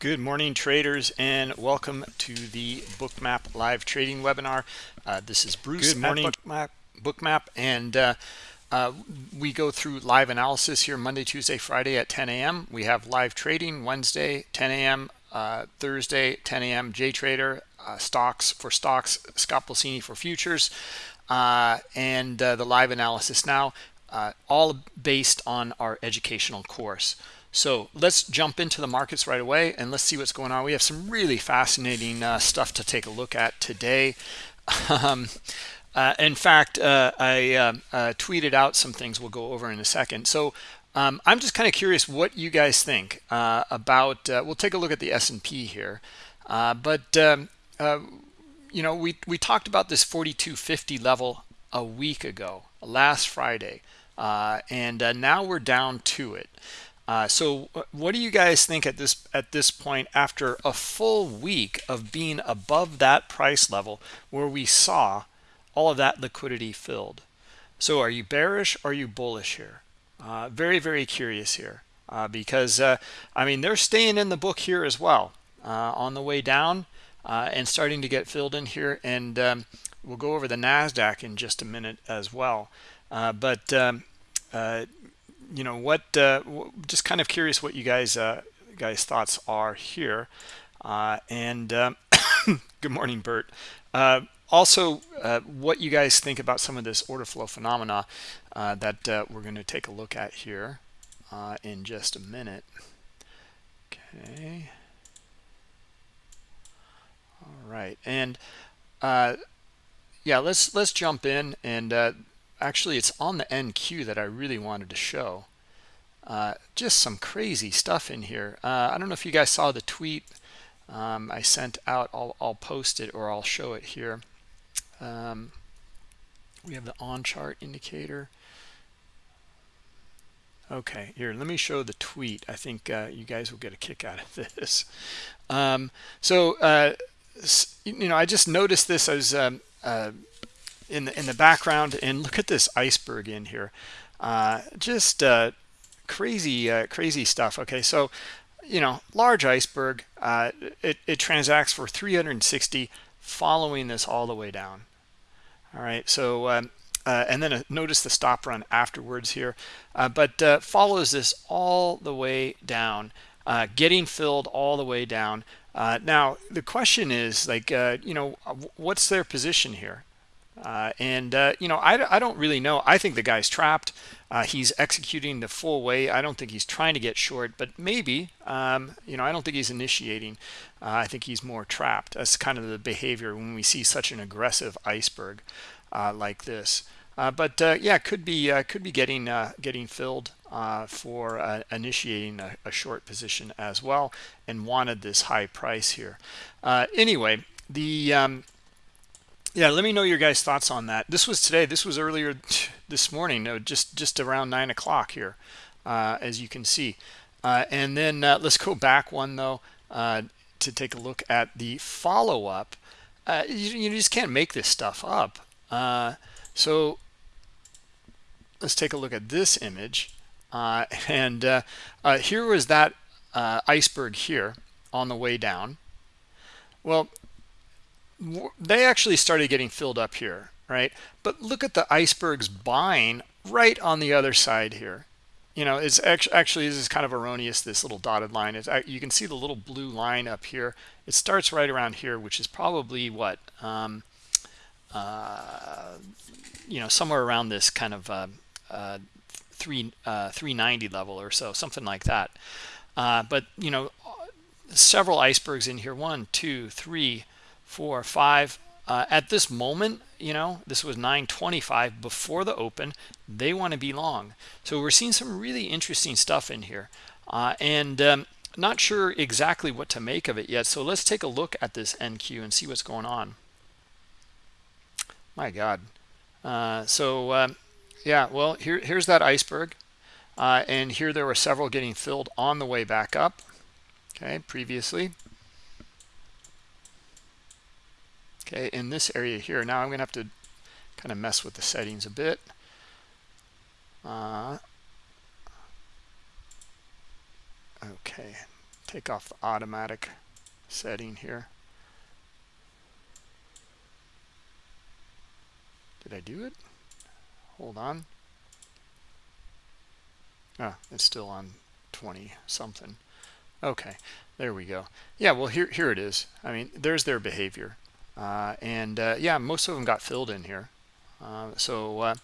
Good morning, traders, and welcome to the Bookmap live trading webinar. Uh, this is Bruce Good morning. Bookmap, Bookmap, and uh, uh, we go through live analysis here Monday, Tuesday, Friday at 10 a.m. We have live trading Wednesday, 10 a.m., uh, Thursday, 10 a.m. JTrader, uh, stocks for stocks, Scott Pulcini for futures, uh, and the live analysis now, all based on our educational course. So let's jump into the markets right away and let's see what's going on. We have some really fascinating uh, stuff to take a look at today. Um, uh, in fact, uh, I um, uh, tweeted out some things we'll go over in a second. So um, I'm just kind of curious what you guys think uh, about, uh, we'll take a look at the S&P here. but, um, you know, we, we talked about this 4250 level a week ago, last Friday. and now we're down to it. Uh, so what do you guys think at this at this point after a full week of being above that price level where we saw all of that liquidity filled? So are you bearish are you bullish here? Uh, very, very curious here uh, because, uh, I mean, they're staying in the book here as well uh, on the way down and starting to get filled in here. And um, we'll go over the NASDAQ in just a minute as well. but um, you know what uh, just kind of curious what you guys uh, guys thoughts are here. Uh, and um, good morning Bert. Uh, also uh, what you guys think about some of this order flow phenomena uh, that we're going to take a look at here in just a minute. Okay. All right. And yeah let's let's jump in and actually it's on the NQ that I really wanted to show. Uh, just some crazy stuff in here. Uh, I don't know if you guys saw the tweet um, I sent out. I'll, I'll, post it or I'll show it here. Um, we have the on chart indicator. Okay here let me show the tweet. I think uh, you guys will get a kick out of this. Um, so uh, you know I just noticed this as um, uh, in the in the background and look at this iceberg in here. Uh, just uh, crazy uh, crazy stuff okay? So you know large iceberg uh, it, it transacts for 360 following this all the way down. All right so um, uh, and then uh, notice the stop run afterwards here but follows this all the way down getting filled all the way down. Now the question is like you know what's their position here uh, and, uh, you know, I, I don't really know. I think the guy's trapped. Uh, he's executing the full way. I don't think he's trying to get short, but maybe, um, you know, I don't think he's initiating. Uh, I think he's more trapped. That's kind of the behavior when we see such an aggressive iceberg uh, like this. Uh, but yeah, could be could be getting getting filled for initiating a, a, short position as well, and wanted this high price here. anyway, the um, yeah let me know your guys thoughts on that. This was today this was earlier this morning no just just around nine o'clock here uh, as you can see. Uh, and then uh, let's go back one though uh, to take a look at the follow-up. Uh, you, you, just can't make this stuff up. Uh, so let's take a look at this image. And here was that iceberg here on the way down. Well they actually started getting filled up here right? But look at the icebergs buying right on the other side here. You know it's actually this is kind of erroneous this little dotted line. Is you can see the little blue line up here. It starts right around here which is probably what um, uh, you know somewhere around this kind of uh, uh, three uh, 390 level or so something like that. Uh, but you know several icebergs in here. One two three four, five. Uh, at this moment, you know, this was 925 before the open. They want to be long. So we're seeing some really interesting stuff in here. Uh, and um, not sure exactly what to make of it yet. So let's take a look at this NQ and see what's going on. My God. Uh, so, um, yeah, well, here, here's that iceberg. Uh, and here there were several getting filled on the way back up. Okay, previously. Okay in this area here now i'm gonna have to kind of mess with the settings a bit uh, okay take off the automatic setting here. Did I do it? Hold on. Ah, it's still on 20 something. Okay, there we go. Yeah, well, here, here it is. I mean, there's their behavior. Uh, and uh, yeah, most of them got filled in here. Uh, so, uh,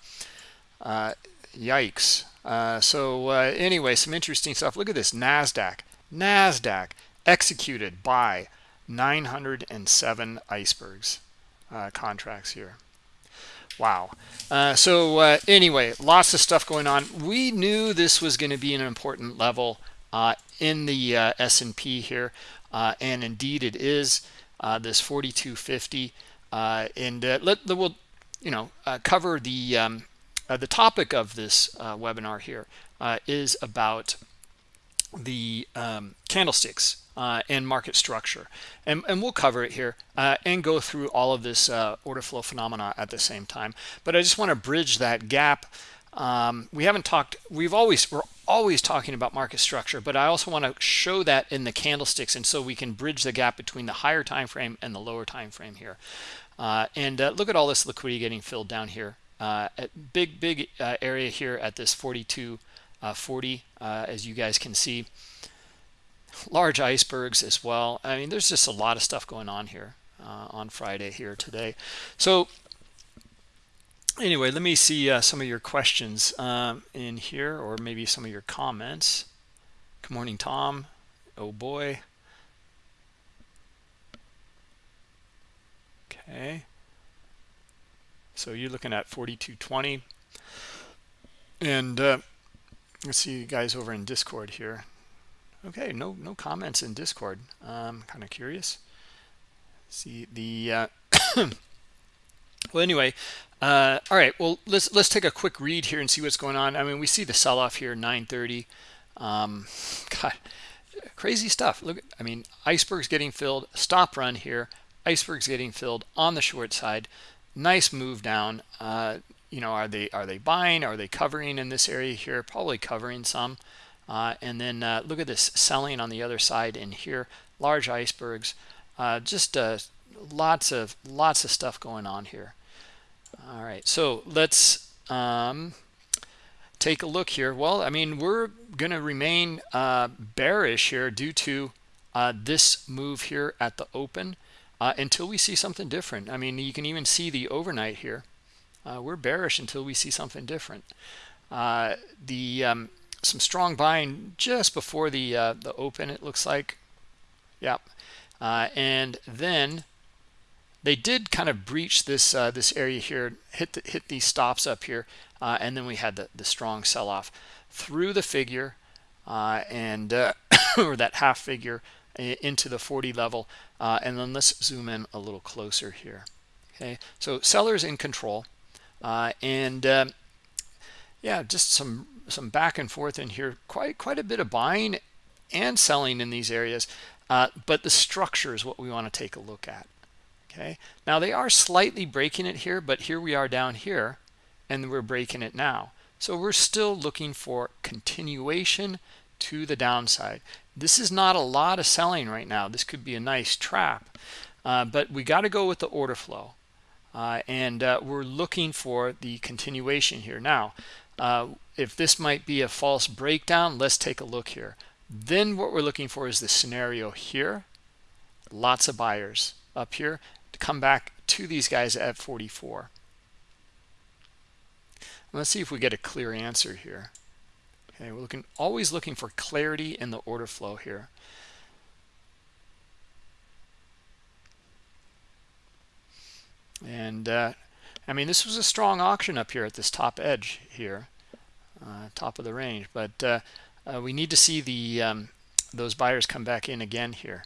uh, yikes. Uh, so anyway, some interesting stuff. Look at this NASDAQ. NASDAQ executed by 907 icebergs contracts here. Wow. So anyway, lots of stuff going on. We knew this was going to be an important level in the S&P here, and indeed it is uh, this 4250. and let we'll you know cover the um, the topic of this webinar here is about the um, candlesticks uh, and market structure. And, and we'll cover it here uh, and go through all of this uh, order flow phenomena at the same time. But I just want to bridge that gap. Um, we haven't talked, we've always, we're always talking about market structure, but I also want to show that in the candlesticks. And so we can bridge the gap between the higher time frame and the lower time frame here. Uh, and uh, look at all this liquidity getting filled down here. Uh, big, big area here at this 42.40, as you guys can see large icebergs as well. I mean, there's just a lot of stuff going on here uh, on Friday here today. So anyway, let me see uh, some of your questions um, in here or maybe some of your comments. Good morning, Tom. Oh boy. Okay. So you're looking at 4220. And uh, let's see you guys over in Discord here. Okay, no no comments in Discord. I'm kind of curious. See the uh, well anyway, uh, all right. Well, let's let's take a quick read here and see what's going on. I mean, we see the sell-off here, 9:30. Um, God, crazy stuff. Look, I mean, icebergs getting filled. Stop run here. Icebergs getting filled on the short side. Nice move down. Uh, you know, are they are they buying? Are they covering in this area here? Probably covering some. Uh, and then uh, look at this selling on the other side in here, large icebergs, uh, just uh, lots of lots of stuff going on here. All right, so let's um, take a look here. Well, I mean, we're going to remain uh, bearish here due to uh, this move here at the open until we see something different. I mean, you can even see the overnight here. we're bearish until we see something different. the um, some strong buying just before the uh, the open it looks like yep uh, and then they did kind of breach this uh, this area here hit the, hit these stops up here uh, and then we had the, the strong sell-off. Through the figure uh, and uh, or that half figure into the 40 level and then let's zoom in a little closer here okay? So sellers in control and yeah just some some back and forth in here. Quite quite a bit of buying and selling in these areas uh, but the structure is what we want to take a look at okay? Now they are slightly breaking it here but here we are down here and we're breaking it now. So we're still looking for continuation to the downside. This is not a lot of selling right now. This could be a nice trap uh, but we got to go with the order flow uh, and uh, we're looking for the continuation here. Now uh, if this might be a false breakdown, let's take a look here. Then what we're looking for is the scenario here. Lots of buyers up here come back to these guys at 44. Let's see if we get a clear answer here. Okay, we're looking always looking for clarity in the order flow here. And uh, I mean, this was a strong auction up here at this top edge here, uh, top of the range. But uh, uh, we need to see the um, those buyers come back in again here.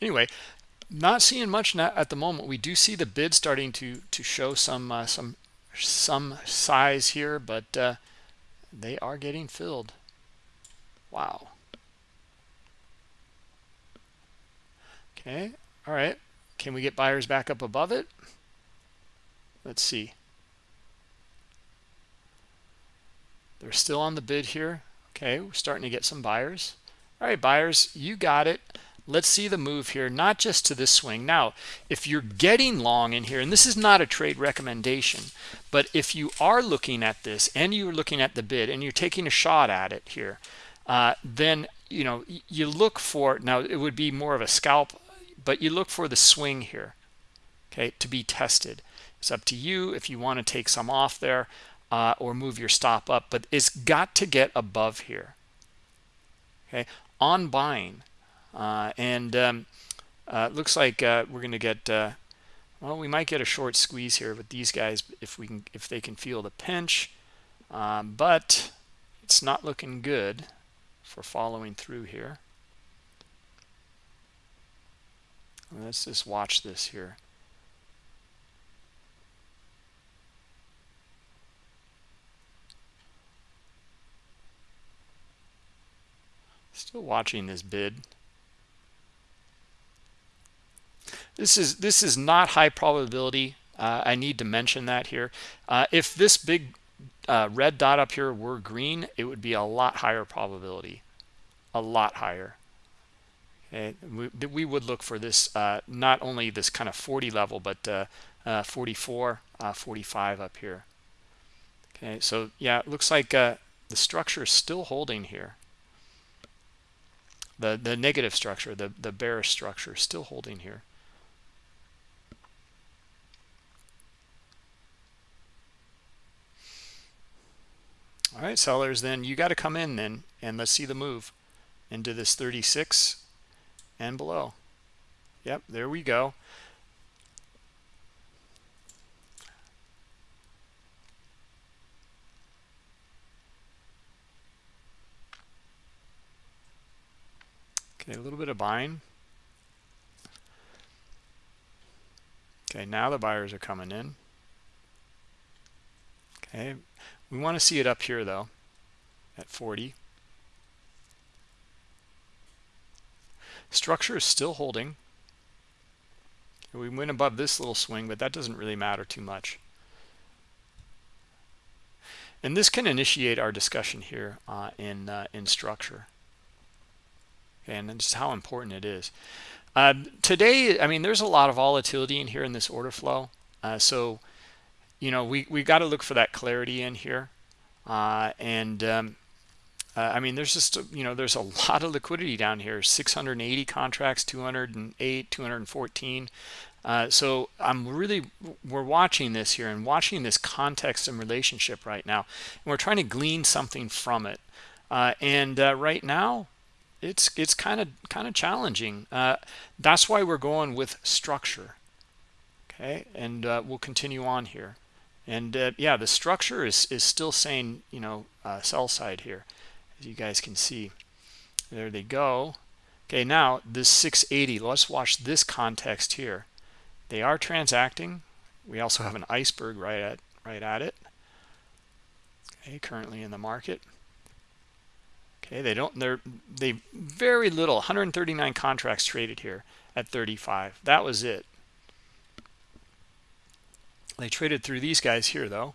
Anyway, not seeing much at the moment. We do see the bid starting to to show some uh, some some size here, but uh, they are getting filled. Wow. Okay, all right. Can we get buyers back up above it? Let's see. they're still on the bid here okay we're starting to get some buyers all right buyers you got it let's see the move here not just to this swing. Now if you're getting long in here and this is not a trade recommendation but if you are looking at this and you're looking at the bid and you're taking a shot at it here uh, then you know you look for now it would be more of a scalp but you look for the swing here okay to be tested. It's up to you if you want to take some off there uh, or move your stop up but it's got to get above here okay? On buying and um, uh, looks like uh, we're going to get uh, well we might get a short squeeze here with these guys if we can if they can feel the pinch. Um, but it's not looking good for following through here. Let's just watch this here. Still watching this bid this is this is not high probability. Uh, i need to mention that here. Uh, if this big uh, red dot up here were green it would be a lot higher probability. A lot higher. We, we would look for this uh, not only this kind of 40 level but uh, uh, 44 45 up here. Okay so yeah it looks like the structure is still holding here. The the negative structure the the bearish structure is still holding here all right sellers then you got to come in then and let's see the move into this 36 and below. Yep there we go. Okay a little bit of buying. Okay now the buyers are coming in. Okay we want to see it up here though at 40 structure is still holding. We went above this little swing but that doesn't really matter too much. And this can initiate our discussion here uh, in uh, in structure. And just how important it is. Uh, today i mean there's a lot of volatility in here in this order flow. Uh, so you know we we got to look for that clarity in here. Uh, and um, uh, I mean there's just you know there's a lot of liquidity down here. 680 contracts 208 214 uh, so I'm really we're watching this here and watching this context and relationship right now. And we're trying to glean something from it. Uh, and uh, right now it's it's kind of kind of challenging. Uh, that's why we're going with structure. Okay? And we'll continue on here and uh, yeah the structure is is still saying you know uh, sell side here as you guys can see. There they go. Okay now this 680 let's watch this context here. They are transacting. We also have an iceberg right at right at it. Okay currently in the market. Okay they don't they're they very little 139 contracts traded here at 35 that was it they traded through these guys here, though.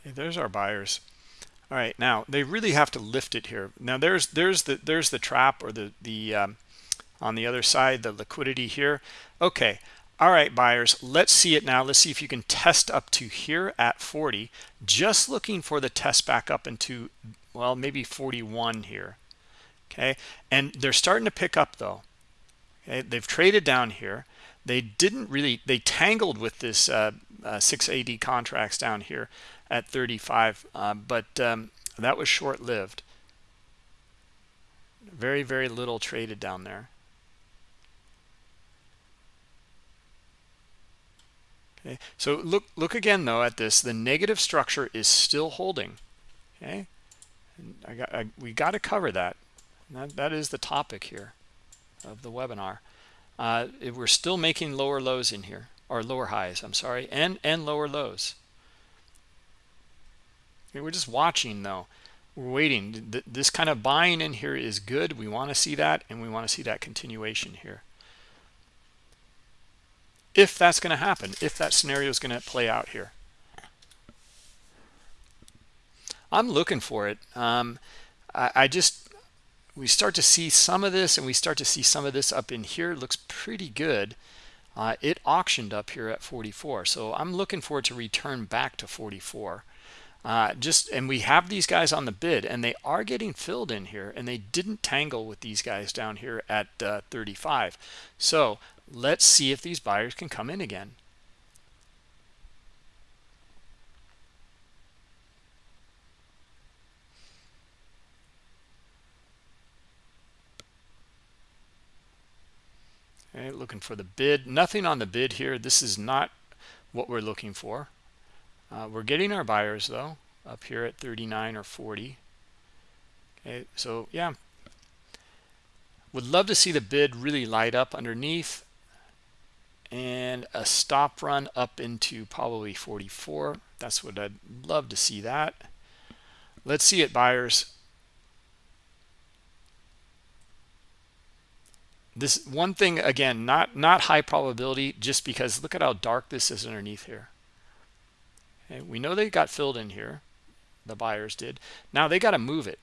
Okay, there's our buyers. All right, now they really have to lift it here. Now there's there's the there's the trap or the the um, on the other side the liquidity here. Okay, all right, buyers, let's see it now. Let's see if you can test up to here at 40. Just looking for the test back up into, well, maybe 41 here. Okay, and they're starting to pick up though. Okay, they've traded down here. They didn't really, they tangled with this uh, uh, 680 contracts down here at 35, uh, but um, that was short-lived. Very, very little traded down there. Okay? So look look again though at this. The negative structure is still holding. Okay? I got I, we got to cover that. that that is the topic here of the webinar. Uh, we're still making lower lows in here or lower highs I'm sorry and and lower lows. Okay, we're just watching though. We're waiting. This kind of buying in here is good. We want to see that and we want to see that continuation here if that's going to happen if that scenario is going to play out here. I'm looking for it. Um, I, I, just we start to see some of this and we start to see some of this up in here. It looks pretty good. Uh, it auctioned up here at 44 so i'm looking for it to return back to 44 uh, just and we have these guys on the bid and they are getting filled in here and they didn't tangle with these guys down here at uh, 35 so let's see if these buyers can come in again. Okay looking for the bid. Nothing on the bid here. This is not what we're looking for. Uh, we're getting our buyers though up here at 39 or 40. Okay, so yeah, would love to see the bid really light up underneath and a stop run up into probably 44. That's what I'd love to see that. Let's see it, buyers. This one thing again, not not high probability, just because look at how dark this is underneath here. Okay, we know they got filled in here. The buyers did. Now they got to move it.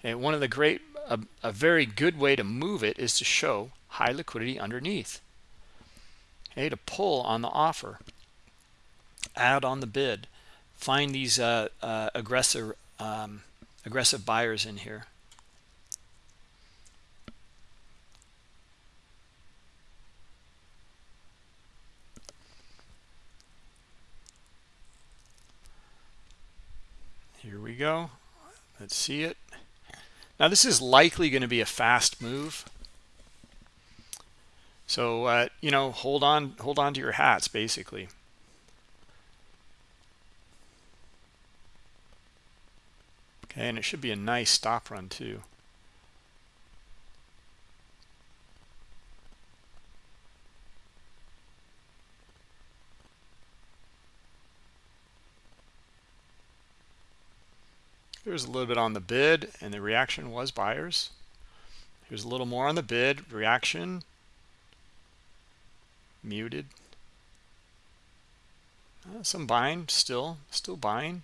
Okay, one of the great, a, a very good way to move it is to show high liquidity underneath. Okay, to pull on the offer, add on the bid, find these uh, uh, aggressive um, aggressive buyers in here. Here we go. Let's see it. Now this is likely going to be a fast move. So, uh, you know, hold on, hold on to your hats, basically. Okay, and it should be a nice stop run too. There's a little bit on the bid, and the reaction was buyers. Here's a little more on the bid, reaction, muted. Uh, some buying, still, still buying.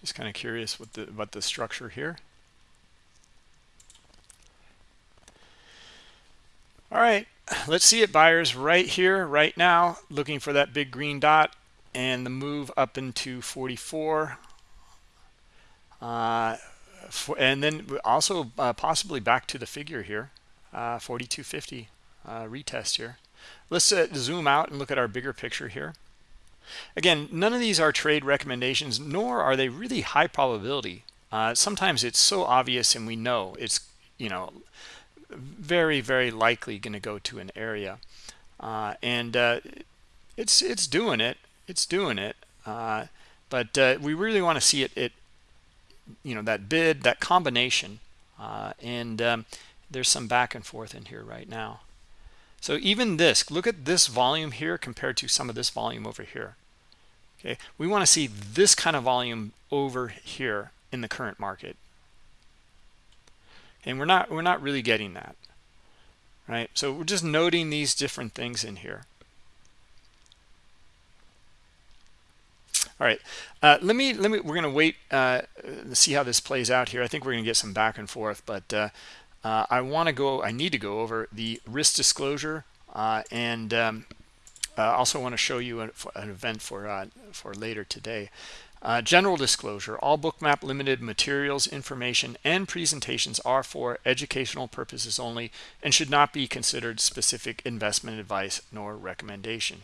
Just kind of curious what the what the structure here. All right, let's see it buyers right here, right now, looking for that big green dot and the move up into 44. Uh, for, and then also uh, possibly back to the figure here, uh, 4250 uh, retest here. Let's uh, zoom out and look at our bigger picture here. Again, none of these are trade recommendations, nor are they really high probability. Uh, sometimes it's so obvious and we know it's, you know, very, very likely going to go to an area. Uh, and uh, it's it's doing it. It's doing it. Uh, but uh, we really want to see it, it, you know, that bid, that combination. Uh, and um, there's some back and forth in here right now. So even this, look at this volume here compared to some of this volume over here. Okay, we want to see this kind of volume over here in the current market. And we're not we're not really getting that. Right? So we're just noting these different things in here. All right, uh, let me let me. We're going to wait uh, see how this plays out here. I think we're going to get some back and forth, but uh, uh, I want to go, I need to go over the risk disclosure uh, and um, uh, also want to show you an, an event for, for later today. Uh, general disclosure, all bookmap limited materials, information, and presentations are for educational purposes only and should not be considered specific investment advice nor recommendation.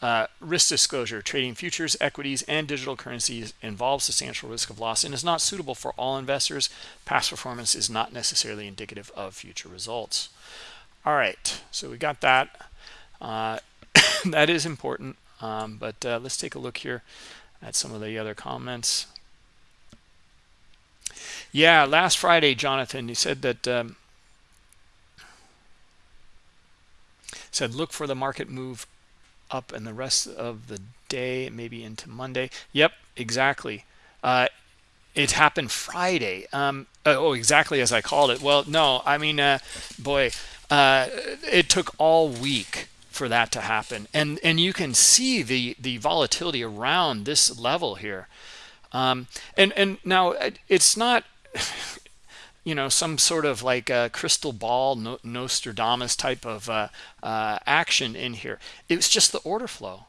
Uh, risk disclosure, trading futures, equities, and digital currencies involves substantial risk of loss and is not suitable for all investors. Past performance is not necessarily indicative of future results. All right, so we got that. Uh, that is important, um, but uh, let's take a look here at some of the other comments. Yeah, last Friday, Jonathan, he said that um, said look for the market move up and the rest of the day, maybe into Monday. Yep, exactly. Uh, it happened Friday. Um, oh, exactly as I called it. Well, no, I mean, uh, boy, uh, it took all week for that to happen, and and you can see the the volatility around this level here. Um, and and now it's not you know some sort of like a crystal ball nostradamus type of uh, uh, action in here. It was just the order flow.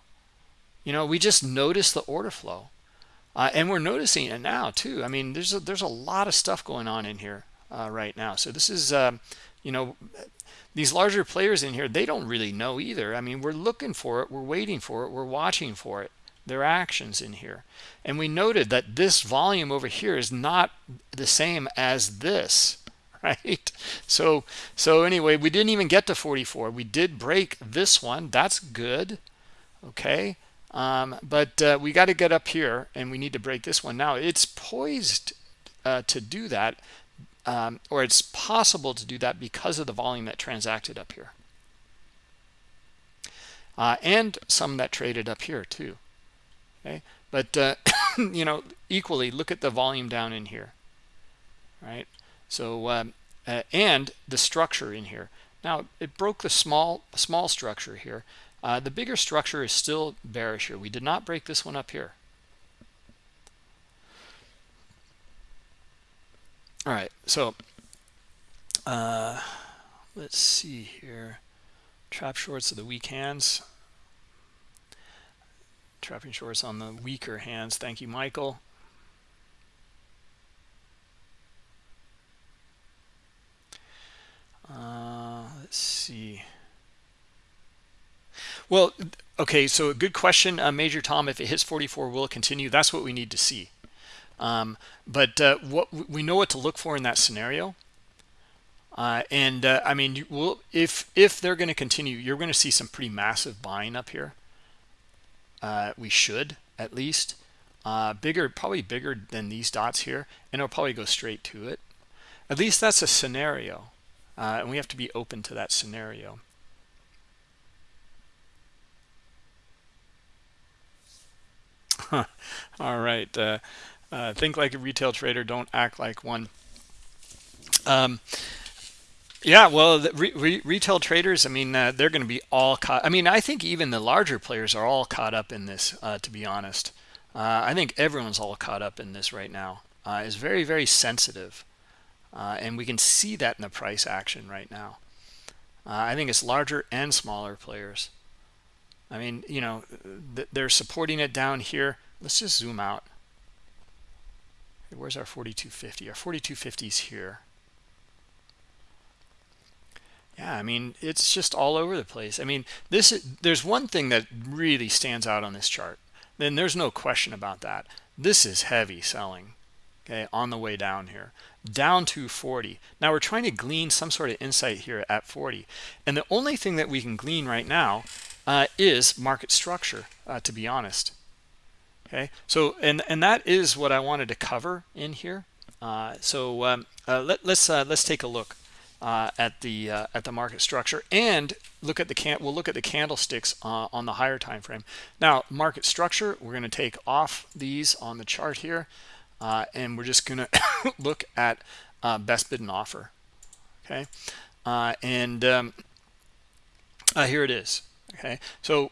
You know we just noticed the order flow. Uh, and we're noticing it now too. I mean there's a, there's a lot of stuff going on in here uh, right now. So this is um, you know these larger players in here they don't really know either. I mean we're looking for it we're waiting for it we're watching for it their actions in here. And we noted that this volume over here is not the same as this right? So so anyway we didn't even get to 44 we did break this one. That's good okay? Um, but uh, we got to get up here and we need to break this one. Now it's poised uh, to do that um, or it's possible to do that because of the volume that transacted up here. Uh, and some that traded up here too. Okay? But uh, you know equally look at the volume down in here. Right? So um, uh, and the structure in here. Now it broke the small small structure here. Uh, the bigger structure is still bearish here. We did not break this one up here all right so uh, let's see here. Trap shorts of the weak hands. Trapping shorts on the weaker hands. Thank you michael. Uh, let's see. Well okay so a good question uh, major tom. If it hits 44 will it continue? That's what we need to see um, but uh, what we know what to look for in that scenario. Uh, and uh, I mean, you will if if they're going to continue, you're going to see some pretty massive buying up here. Uh, we should at least. Uh, bigger probably bigger than these dots here and it'll probably go straight to it. At least that's a scenario. Uh, and we have to be open to that scenario. All right uh, think like a retail trader don't act like one um, yeah, well, re re retail traders, I mean, uh, they're going to be all caught. I mean, I think even the larger players are all caught up in this, uh, to be honest. Uh, I think everyone's all caught up in this right now. Uh, it's very, very sensitive. Uh, and we can see that in the price action right now. Uh, I think it's larger and smaller players. I mean, you know, th they're supporting it down here. Let's just zoom out. Where's our 4250? Our 4250 is here. Yeah i mean it's just all over the place. I mean this there's one thing that really stands out on this chart. Then there's no question about that. This is heavy selling okay on the way down here. Down to 40 now we're trying to glean some sort of insight here at 40 and the only thing that we can glean right now uh, is market structure uh, to be honest okay. So and and that is what i wanted to cover in here. Uh, so um, uh, let, let's uh, let's take a look uh, at the uh, at the market structure and look at the can we'll look at the candlesticks uh, on the higher time frame. Now market structure we're going to take off these on the chart here and we're just going to look at best bid and offer. Okay. And um, here it is. Okay. So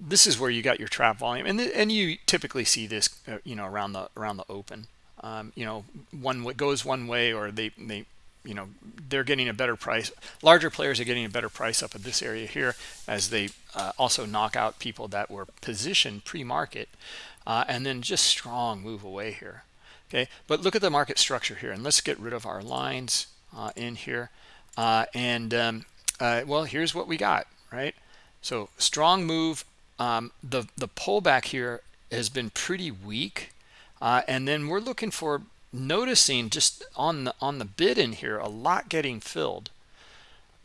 this is where you got your trap volume. And and you typically see this you know around the around the open. Um, you know one goes one way or they they you know they're getting a better price. Larger players are getting a better price up at this area here as they uh, also knock out people that were positioned pre-market uh, and then just strong move away here. Okay? But look at the market structure here and let's get rid of our lines uh, in here. Uh, and um, uh, well here's what we got right? So strong move um, the the pullback here has been pretty weak uh, and then we're looking for noticing just on the on the bid in here a lot getting filled.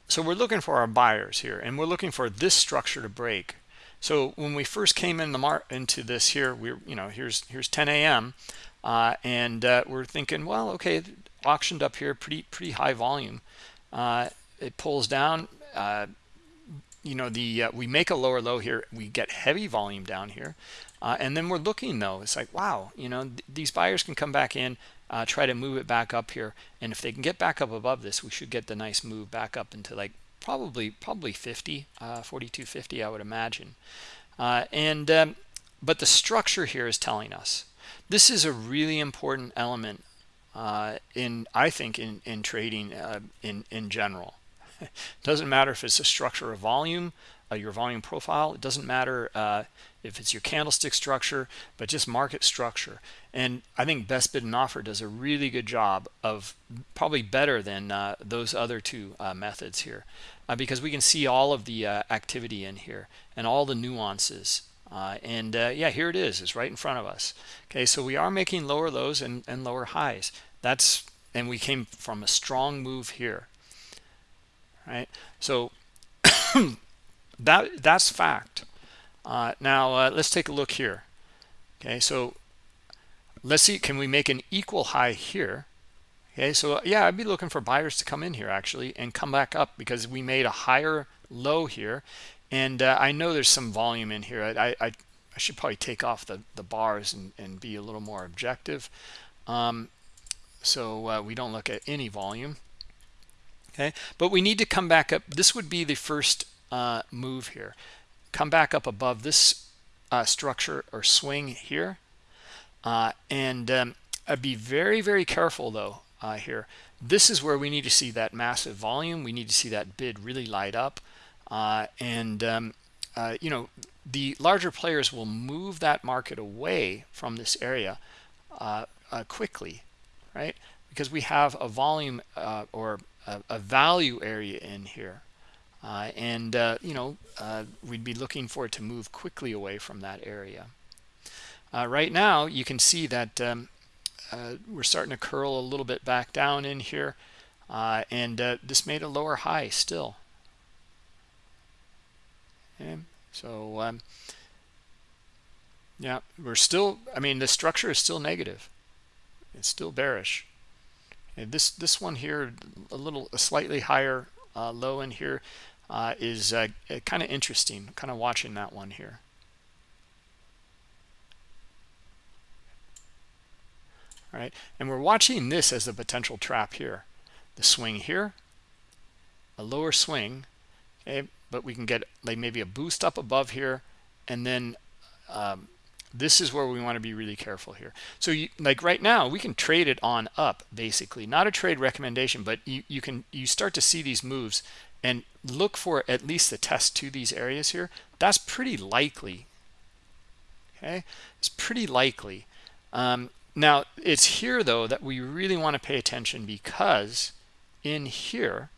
So we're looking for our buyers here and we're looking for this structure to break. So when we first came in the mar into this here we're you know here's here's 10 a.m uh, and uh, we're thinking well okay auctioned up here pretty pretty high volume. Uh, it pulls down uh, you know the uh, we make a lower low here we get heavy volume down here uh, and then we're looking though it's like wow you know th these buyers can come back in uh, try to move it back up here and if they can get back up above this we should get the nice move back up into like probably probably 50 uh, 4250 I would imagine. Uh, and um, but the structure here is telling us. This is a really important element uh, in I think in in trading in in general doesn't matter if it's a structure of volume, uh, your volume profile. It doesn't matter uh, if it's your candlestick structure, but just market structure. And I think best bid and offer does a really good job of probably better than uh, those other two uh, methods here uh, because we can see all of the uh, activity in here and all the nuances. and yeah, here it is. It's right in front of us. Okay, so we are making lower lows and, and lower highs. That's and we came from a strong move here right? So that that's fact. Uh, now uh, let's take a look here. Okay so let's see can we make an equal high here? Okay so yeah i'd be looking for buyers to come in here actually and come back up because we made a higher low here. And uh, i know there's some volume in here. I i, I should probably take off the the bars and, and be a little more objective. Um, so uh, we don't look at any volume okay? But we need to come back up this would be the first uh, move here. Come back up above this uh, structure or swing here. Uh, and um, I'd be very very careful though uh, here. This is where we need to see that massive volume. We need to see that bid really light up. Uh, and um, uh, you know the larger players will move that market away from this area quickly right? Because we have a volume or a, a value area in here. Uh, and, uh, you know, uh, we'd be looking for it to move quickly away from that area. Uh, right now, you can see that um, uh, we're starting to curl a little bit back down in here. And this made a lower high still. Okay. So, um, yeah, we're still, I mean, the structure is still negative. It's still bearish. And this this one here, a little a slightly higher uh, low in here, uh, is uh, kind of interesting. Kind of watching that one here. All right, and we're watching this as a potential trap here. The swing here, a lower swing, okay, but we can get like maybe a boost up above here, and then um, this is where we want to be really careful here. So you, like right now we can trade it on up basically. Not a trade recommendation but you, you can you start to see these moves and look for at least the test to these areas here. That's pretty likely okay? It's pretty likely. Um, now it's here though that we really want to pay attention because in here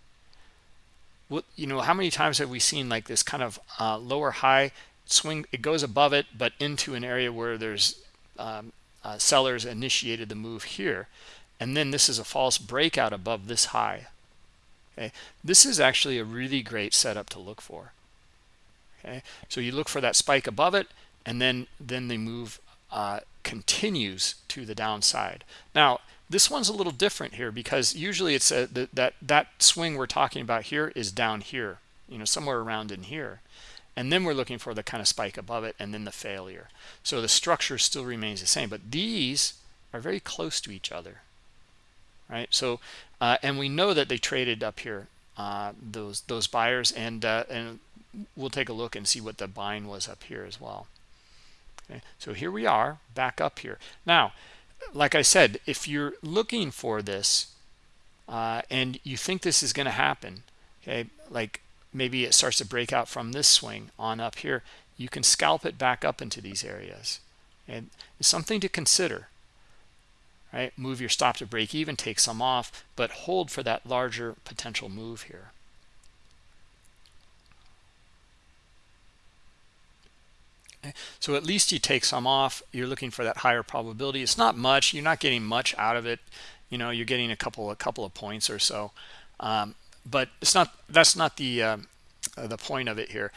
what you know how many times have we seen like this kind of uh, lower high swing it goes above it but into an area where there's um, uh, sellers initiated the move here. And then this is a false breakout above this high. Okay? This is actually a really great setup to look for. Okay? So you look for that spike above it and then then the move uh, continues to the downside. Now this one's a little different here because usually it's a, that that swing we're talking about here is down here you know somewhere around in here and then we're looking for the kind of spike above it and then the failure. So the structure still remains the same but these are very close to each other right? So uh, and we know that they traded up here uh, those those buyers and uh, and we'll take a look and see what the buying was up here as well. Okay so here we are back up here. Now like I said if you're looking for this uh, and you think this is going to happen okay like maybe it starts to break out from this swing on up here you can scalp it back up into these areas. And it's something to consider right? Move your stop to break even take some off but hold for that larger potential move here. So at least you take some off you're looking for that higher probability. It's not much you're not getting much out of it. You know you're getting a couple a couple of points or so. Um, but it's not that's not the uh, uh, the point of it here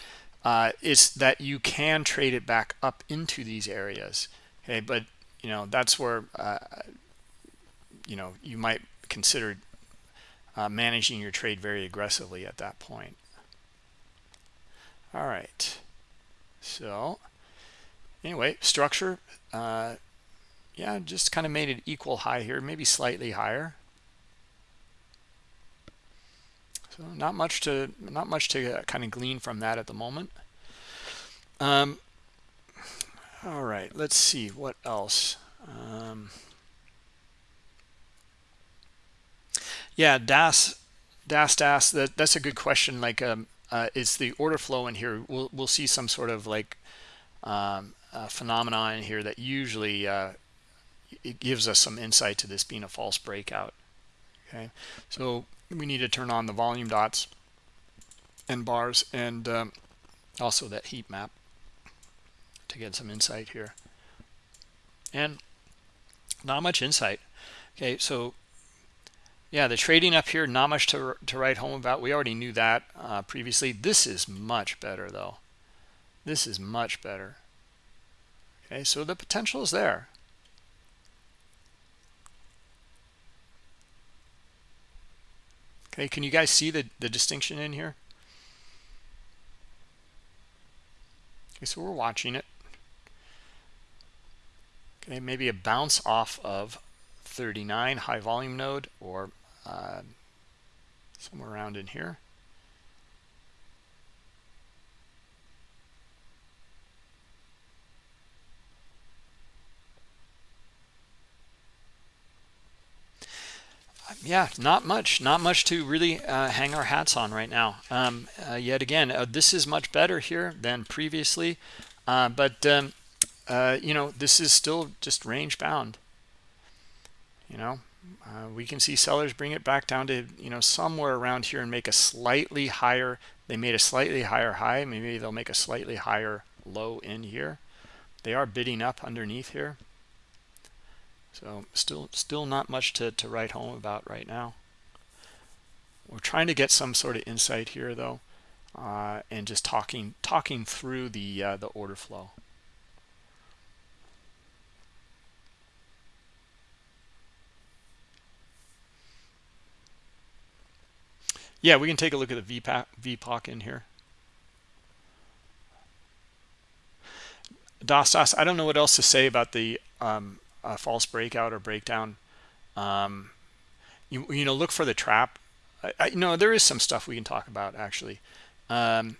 uh, is that you can trade it back up into these areas. Okay, but you know that's where uh, you know you might consider uh, managing your trade very aggressively at that point. All right. So anyway, structure, uh, yeah, just kind of made it equal high here, maybe slightly higher. So not much to not much to kind of glean from that at the moment. Um, all right, let's see what else. Um, yeah, DAS, DAS, DAS. That that's a good question. Like, um, uh, is the order flow in here? We'll we'll see some sort of like um, phenomenon in here that usually uh, it gives us some insight to this being a false breakout. Okay, so we need to turn on the volume dots and bars and um, also that heat map to get some insight here. And not much insight okay? So yeah the trading up here not much to, to write home about. We already knew that uh, previously. This is much better though. This is much better. Okay so the potential is there Okay, can you guys see the, the distinction in here? Okay, so we're watching it. Okay, maybe a bounce off of 39 high volume node or uh, somewhere around in here. Yeah not much not much to really uh, hang our hats on right now. Um, uh, yet again uh, this is much better here than previously uh, but um, uh, you know this is still just range bound. You know uh, we can see sellers bring it back down to you know somewhere around here and make a slightly higher they made a slightly higher high maybe they'll make a slightly higher low in here. They are bidding up underneath here so still still not much to, to write home about right now. We're trying to get some sort of insight here though, uh, and just talking talking through the uh, the order flow. Yeah, we can take a look at the VPOC, VPOC in here. DOS, I don't know what else to say about the um, a false breakout or breakdown um, you, you know look for the trap. I, I, know there is some stuff we can talk about actually. Um,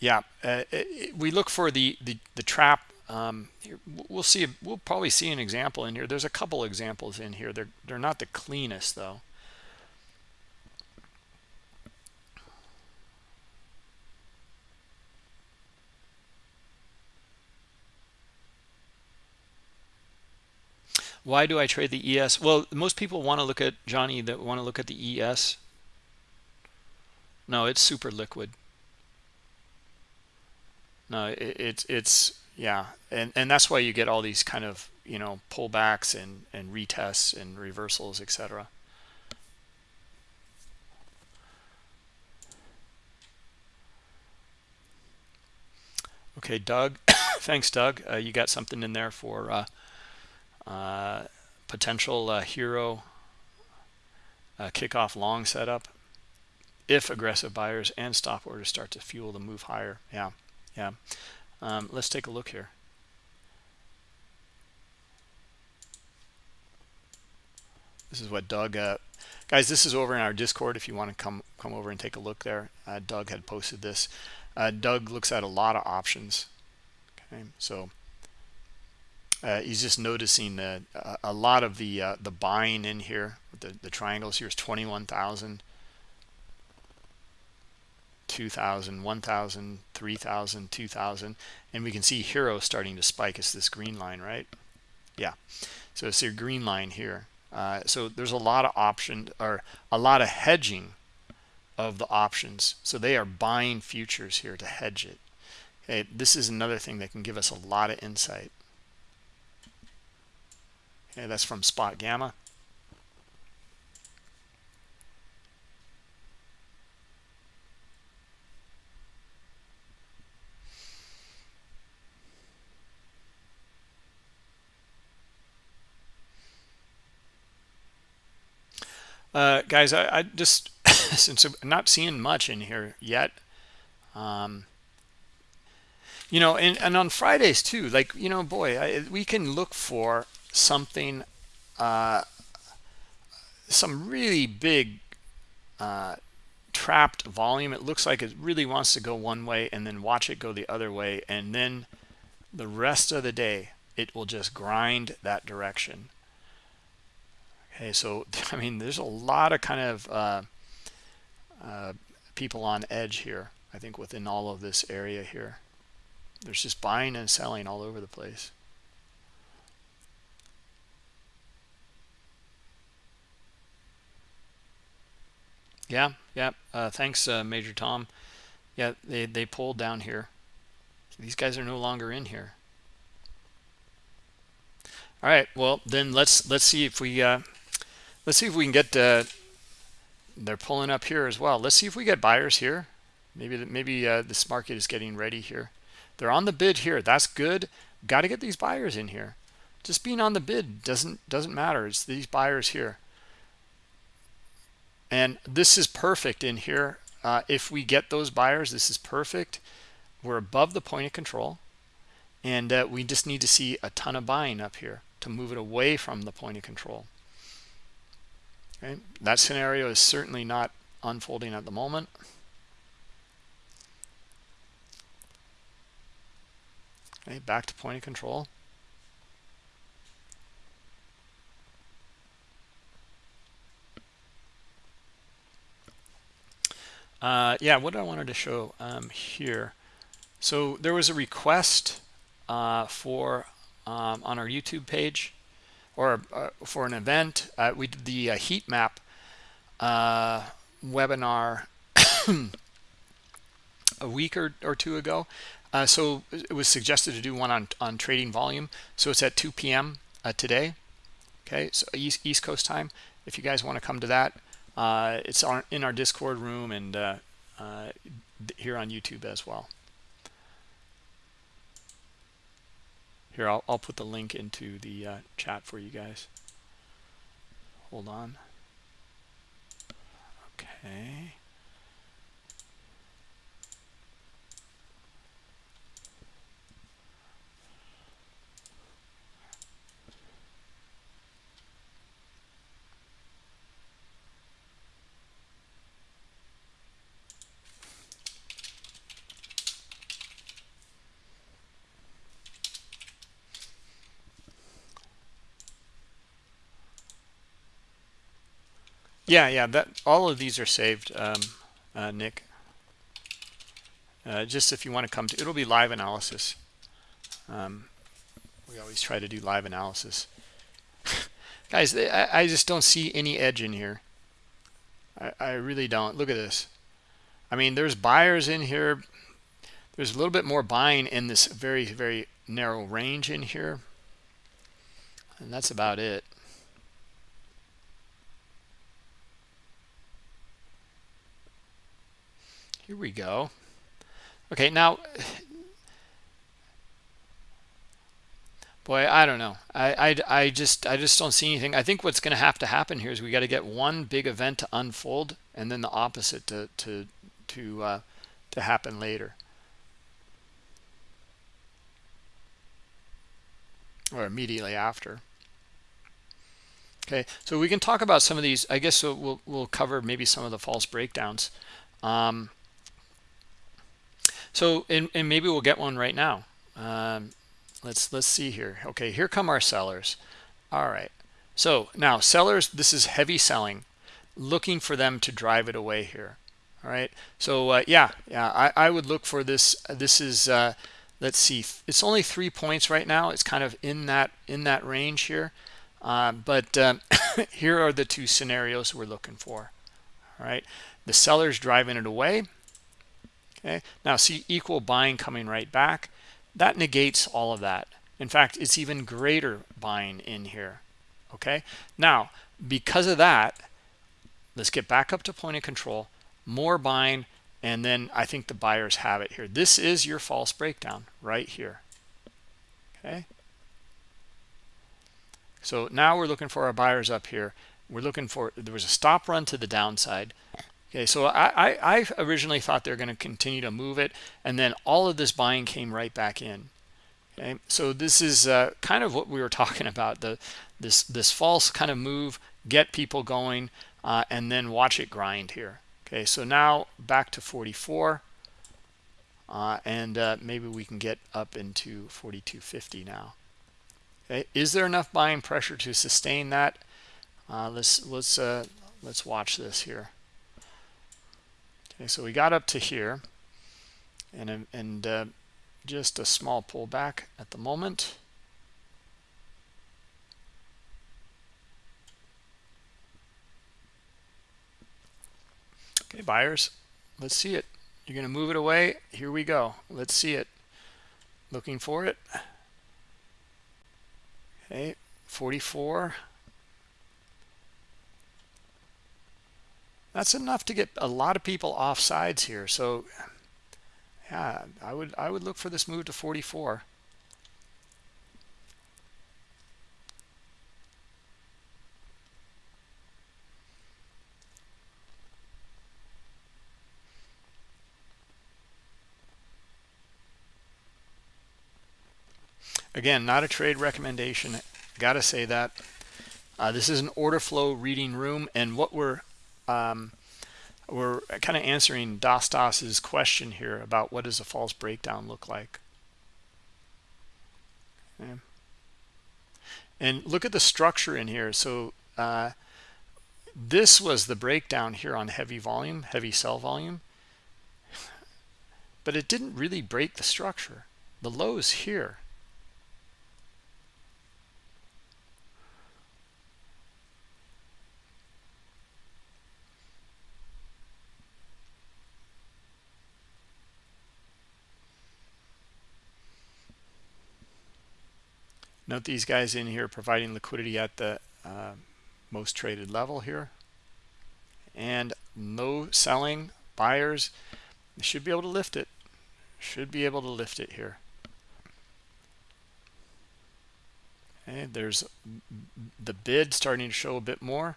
yeah uh, it, we look for the the, the trap um, here, we'll see we'll probably see an example in here. There's a couple examples in here. They're they're not the cleanest though Why do I trade the ES? Well, most people want to look at, Johnny, that want to look at the ES. No, it's super liquid. No, it, it's, it's, yeah. And, and that's why you get all these kind of, you know, pullbacks and, and retests and reversals, etc. Okay, Doug. Thanks, Doug. Uh, you got something in there for uh, potential uh, HIRO uh, kickoff long setup if aggressive buyers and stop orders start to fuel the move higher. Yeah yeah. Um, let's take a look here. This is what Doug uh, guys this is over in our discord if you want to come come over and take a look there. Uh, Doug had posted this. Uh, Doug looks at a lot of options. Okay so uh, he's just noticing a lot of the uh, the buying in here the the triangles here is 21,000 2,000 1,000 3,000 2,000 and we can see HIRO starting to spike. It's this green line right? Yeah. So it's your green line here. Uh, so there's a lot of option or a lot of hedging of the options. So they are buying futures here to hedge it. Okay this is another thing that can give us a lot of insight Okay, that's from Spot Gamma. Uh, guys, I, I just, since I'm not seeing much in here yet, um, you know, and, and on Fridays too, like, you know, boy, I, we can look for something uh, some really big uh, trapped volume. It looks like it really wants to go one way and then watch it go the other way and then the rest of the day it will just grind that direction. Okay so i mean there's a lot of kind of uh, uh, people on edge here i think within all of this area here. There's just buying and selling all over the place yeah yeah. Uh, thanks uh, major tom. Yeah they they pulled down here. These guys are no longer in here. All right well then let's let's see if we uh let's see if we can get uh they're pulling up here as well. Let's see if we get buyers here. Maybe maybe uh this market is getting ready here. They're on the bid here. That's good. Got to get these buyers in here. Just being on the bid doesn't doesn't matter. It's these buyers here and this is perfect in here. Uh, if we get those buyers this is perfect. We're above the point of control. And uh, we just need to see a ton of buying up here to move it away from the point of control. Okay that scenario is certainly not unfolding at the moment. Okay back to point of control uh, yeah what I wanted to show um, here so there was a request uh, for um, on our YouTube page or uh, for an event. Uh, we did the uh, heat map uh, webinar a week or, or two ago. So it was suggested to do one on, on trading volume. So it's at 2 p.m. Today. Okay, so East, East Coast time. If you guys want to come to that, Uh, it's our, in our Discord room and uh, uh, here on YouTube as well. Here, I'll, I'll put the link into the uh, chat for you guys. Hold on. Okay. Yeah, yeah. That all of these are saved, um, uh, Nick. Uh, just if you want to come to, it'll be live analysis. Um, we always try to do live analysis. Guys, I, I, just don't see any edge in here. I, I really don't. Look at this. I mean, there's buyers in here. There's a little bit more buying in this very, very narrow range in here. And that's about it. Here we go. Okay, now, boy, I don't know. I, I, I just I just don't see anything. I think what's going to have to happen here is we got to get one big event to unfold, and then the opposite to to to uh, to happen later. or immediately after. Okay, so we can talk about some of these. I guess we'll we'll cover maybe some of the false breakdowns. Um, so, and, and maybe we'll get one right now. Um, let's let's see here. Okay, here come our sellers. All right. So now sellers, this is heavy selling, looking for them to drive it away here. All right. So uh, yeah, yeah, I, I would look for this. This is uh, let's see, it's only three points right now. It's kind of in that in that range here. Uh, but um, here are the two scenarios we're looking for. All right. The sellers driving it away okay? Now see equal buying coming right back? That negates all of that. In fact it's even greater buying in here. Okay? Now because of that let's get back up to point of control more buying and then i think the buyers have it here. This is your false breakdown right here. Okay? So now we're looking for our buyers up here. We're looking for there was a stop run to the downside okay so i i, I originally thought they're going to continue to move it and then all of this buying came right back in. Okay so this is uh, kind of what we were talking about the this this false kind of move get people going uh, and then watch it grind here. Okay so now back to 44 uh, and uh, maybe we can get up into 4250 now. Okay is there enough buying pressure to sustain that? Uh, let's let's uh, let's watch this here okay so we got up to here and and uh, just a small pullback at the moment. Okay buyers let's see it. You're going to move it away. Here we go. Let's see it. Looking for it. Okay 44 that's enough to get a lot of people off sides here. So yeah i would i would look for this move to 44 again not a trade recommendation. Gotta say that uh, this is an order flow reading room and what we're um, we're kind of answering Dostos's question here about what does a false breakdown look like. Okay. And look at the structure in here. So uh, this was the breakdown here on heavy volume, heavy sell volume. But it didn't really break the structure. The lows here. Note these guys in here providing liquidity at the uh, most traded level here. And no selling buyers should be able to lift it. Should be able to lift it here. And there's the bid starting to show a bit more.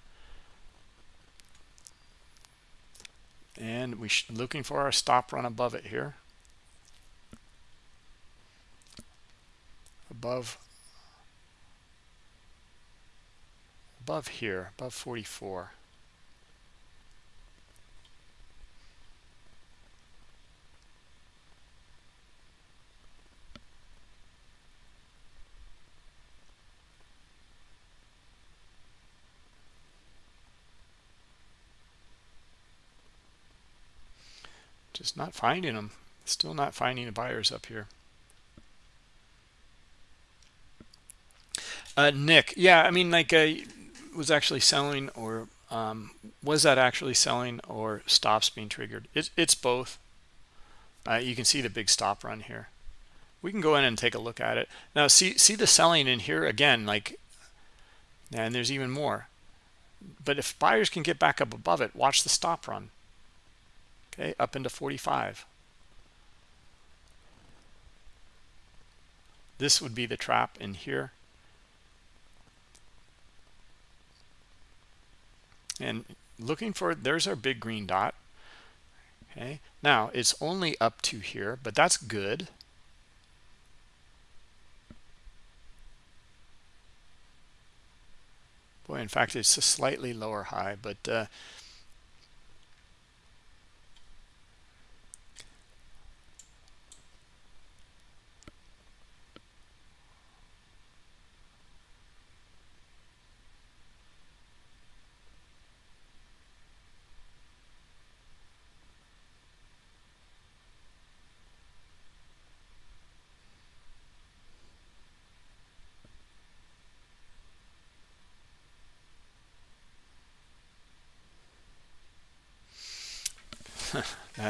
And we should looking for our stop run above it here. Above above here, above 44. Just not finding them. Still not finding the buyers up here. Uh, Nick, yeah, I mean, like, uh, was actually selling or um, was that actually selling or stops being triggered? It, it's both. Uh, you can see the big stop run here. We can go in and take a look at it. Now, see, see the selling in here again, like, and there's even more. But if buyers can get back up above it, watch the stop run. Okay, up into 45. This would be the trap in here. And looking for there's our big green dot. Okay now it's only up to here but that's good. Boy in fact it's a slightly lower high but uh,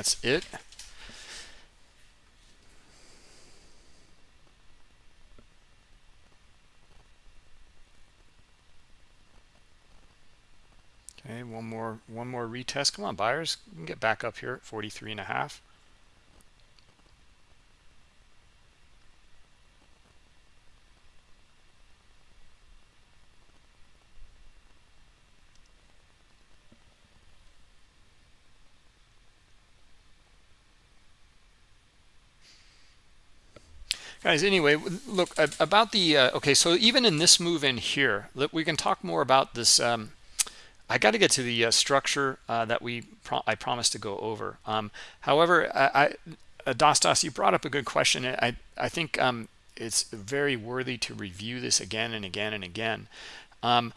That's it. Okay, one more one more retest. Come on, buyers, get back up here at 43 and a half. Guys anyway look about the uh, okay so even in this move in here look, we can talk more about this um, I got to get to the uh, structure uh, that we pro I promised to go over. Um, however I, I you brought up a good question. I I think um, it's very worthy to review this again and again and again. Um,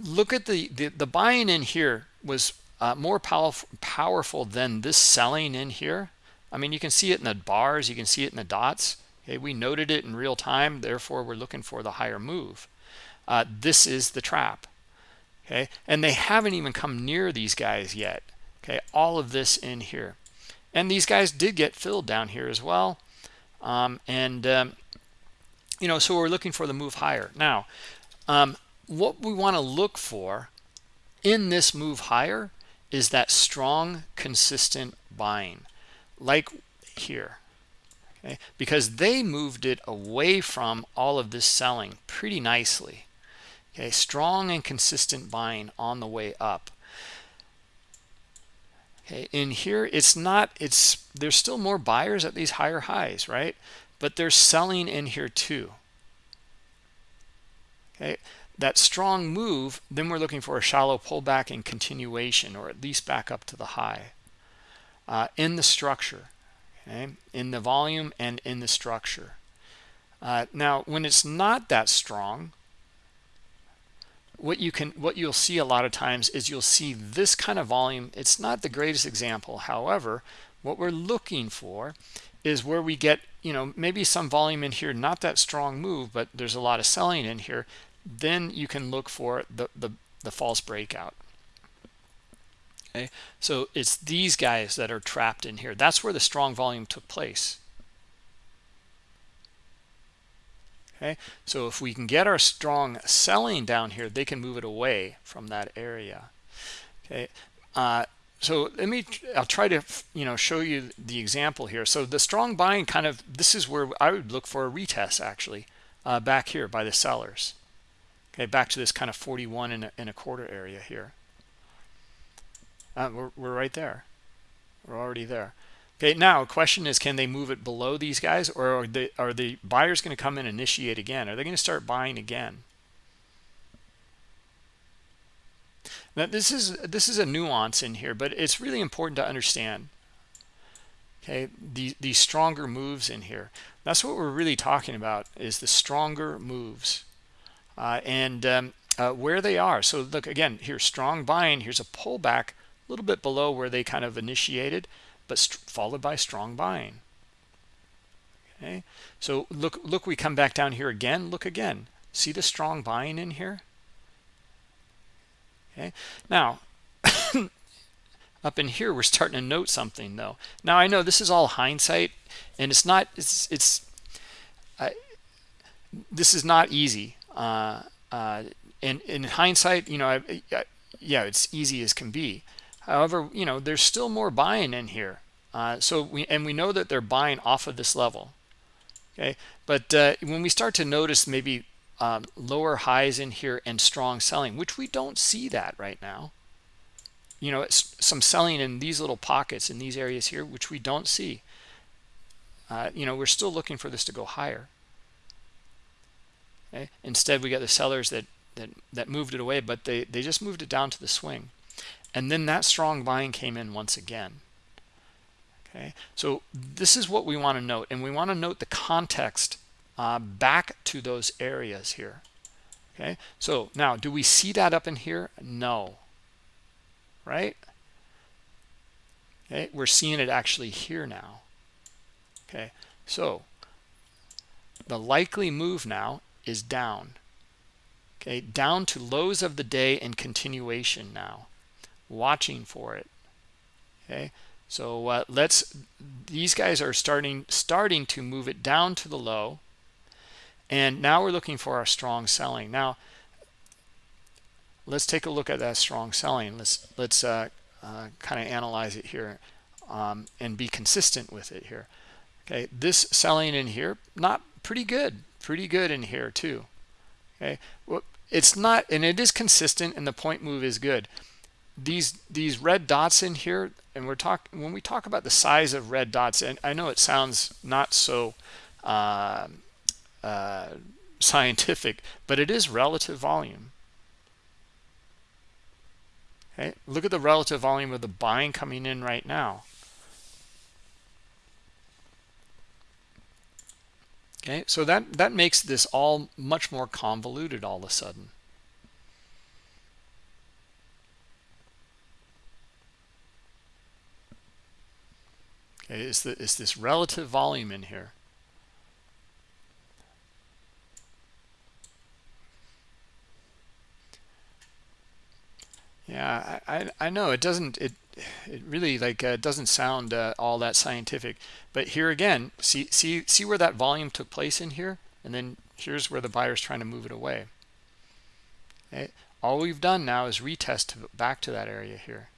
look at the, the the buying in here was uh, more powerful powerful than this selling in here. I mean you can see it in the bars you can see it in the dots Okay, we noted it in real time, therefore we're looking for the higher move. Uh, this is the trap. Okay, and they haven't even come near these guys yet. Okay, all of this in here. And these guys did get filled down here as well. Um, and, um, you know, so we're looking for the move higher. Now, um, what we want to look for in this move higher is that strong, consistent buying, like here okay? because they moved it away from all of this selling pretty nicely. Okay, strong and consistent buying on the way up. Okay, in here it's not it's there's still more buyers at these higher highs, right? But they're selling in here too. Okay, that strong move, then we're looking for a shallow pullback and continuation, or at least back up to the high. Uh, in the structure, okay, in the volume and in the structure. Uh, now, when it's not that strong, what you can what you'll see a lot of times is you'll see this kind of volume. It's not the greatest example. However, what we're looking for is where we get, you know, maybe some volume in here, not that strong move, but there's a lot of selling in here. Then you can look for the, the, the false breakout okay? So it's these guys that are trapped in here. That's where the strong volume took place. Okay? So if we can get our strong selling down here they can move it away from that area. Okay? Uh, so let me i'll try to you know show you the example here. So the strong buying kind of this is where i would look for a retest actually uh, back here by the sellers. Okay? Back to this kind of 41 and a, and a quarter area here uh, we're, we're right there. We're already there. Okay, now question is, can they move it below these guys, or are, they, are the buyers going to come and initiate again? Are they going to start buying again? Now, this is this is a nuance in here, but it's really important to understand. Okay, the, these stronger moves in here. That's what we're really talking about is the stronger moves, uh, and um, uh, where they are. So look again here, strong buying. Here's a pullback a little bit below where they kind of initiated, but followed by strong buying. Okay, so look, look, we come back down here again. Look again. See the strong buying in here? Okay, now up in here, we're starting to note something though. Now I know this is all hindsight, and it's not. It's it's. Uh, this is not easy. Uh, uh, in in hindsight, you know, I, I, yeah, it's easy as can be. However, you know, there's still more buying in here. Uh, so we and we know that they're buying off of this level. Okay, but uh, when we start to notice maybe um, lower highs in here and strong selling, which we don't see that right now. You know, some selling in these little pockets in these areas here, which we don't see. Uh, you know, we're still looking for this to go higher. Okay? Instead, we got the sellers that that that moved it away, but they they just moved it down to the swing and then that strong buying came in once again. Okay? So this is what we want to note and we want to note the context uh, back to those areas here. Okay? So now do we see that up in here? No. Right? Okay? We're seeing it actually here now. Okay? So the likely move now is down. Okay? Down to lows of the day and continuation now watching for it. Okay? So uh, let's these guys are starting starting to move it down to the low. And now we're looking for our strong selling. Now let's take a look at that strong selling. Let's let's uh, uh, kind of analyze it here um, and be consistent with it here. Okay? This selling in here not pretty good. Pretty good in here too. Okay? Well it's not and it is consistent and the point move is good these these red dots in here and we're talking when we talk about the size of red dots and i know it sounds not so uh, uh, scientific, but it is relative volume. Okay, look at the relative volume of the buying coming in right now. Okay, so that, that makes this all much more convoluted all of a sudden. Okay, is, the, is this relative volume in here? Yeah, I, I know it doesn't it it really like uh, doesn't sound uh, all that scientific. But here again, see see see where that volume took place in here, and then here's where the buyer's trying to move it away. Okay. All we've done now is retest back to that area here.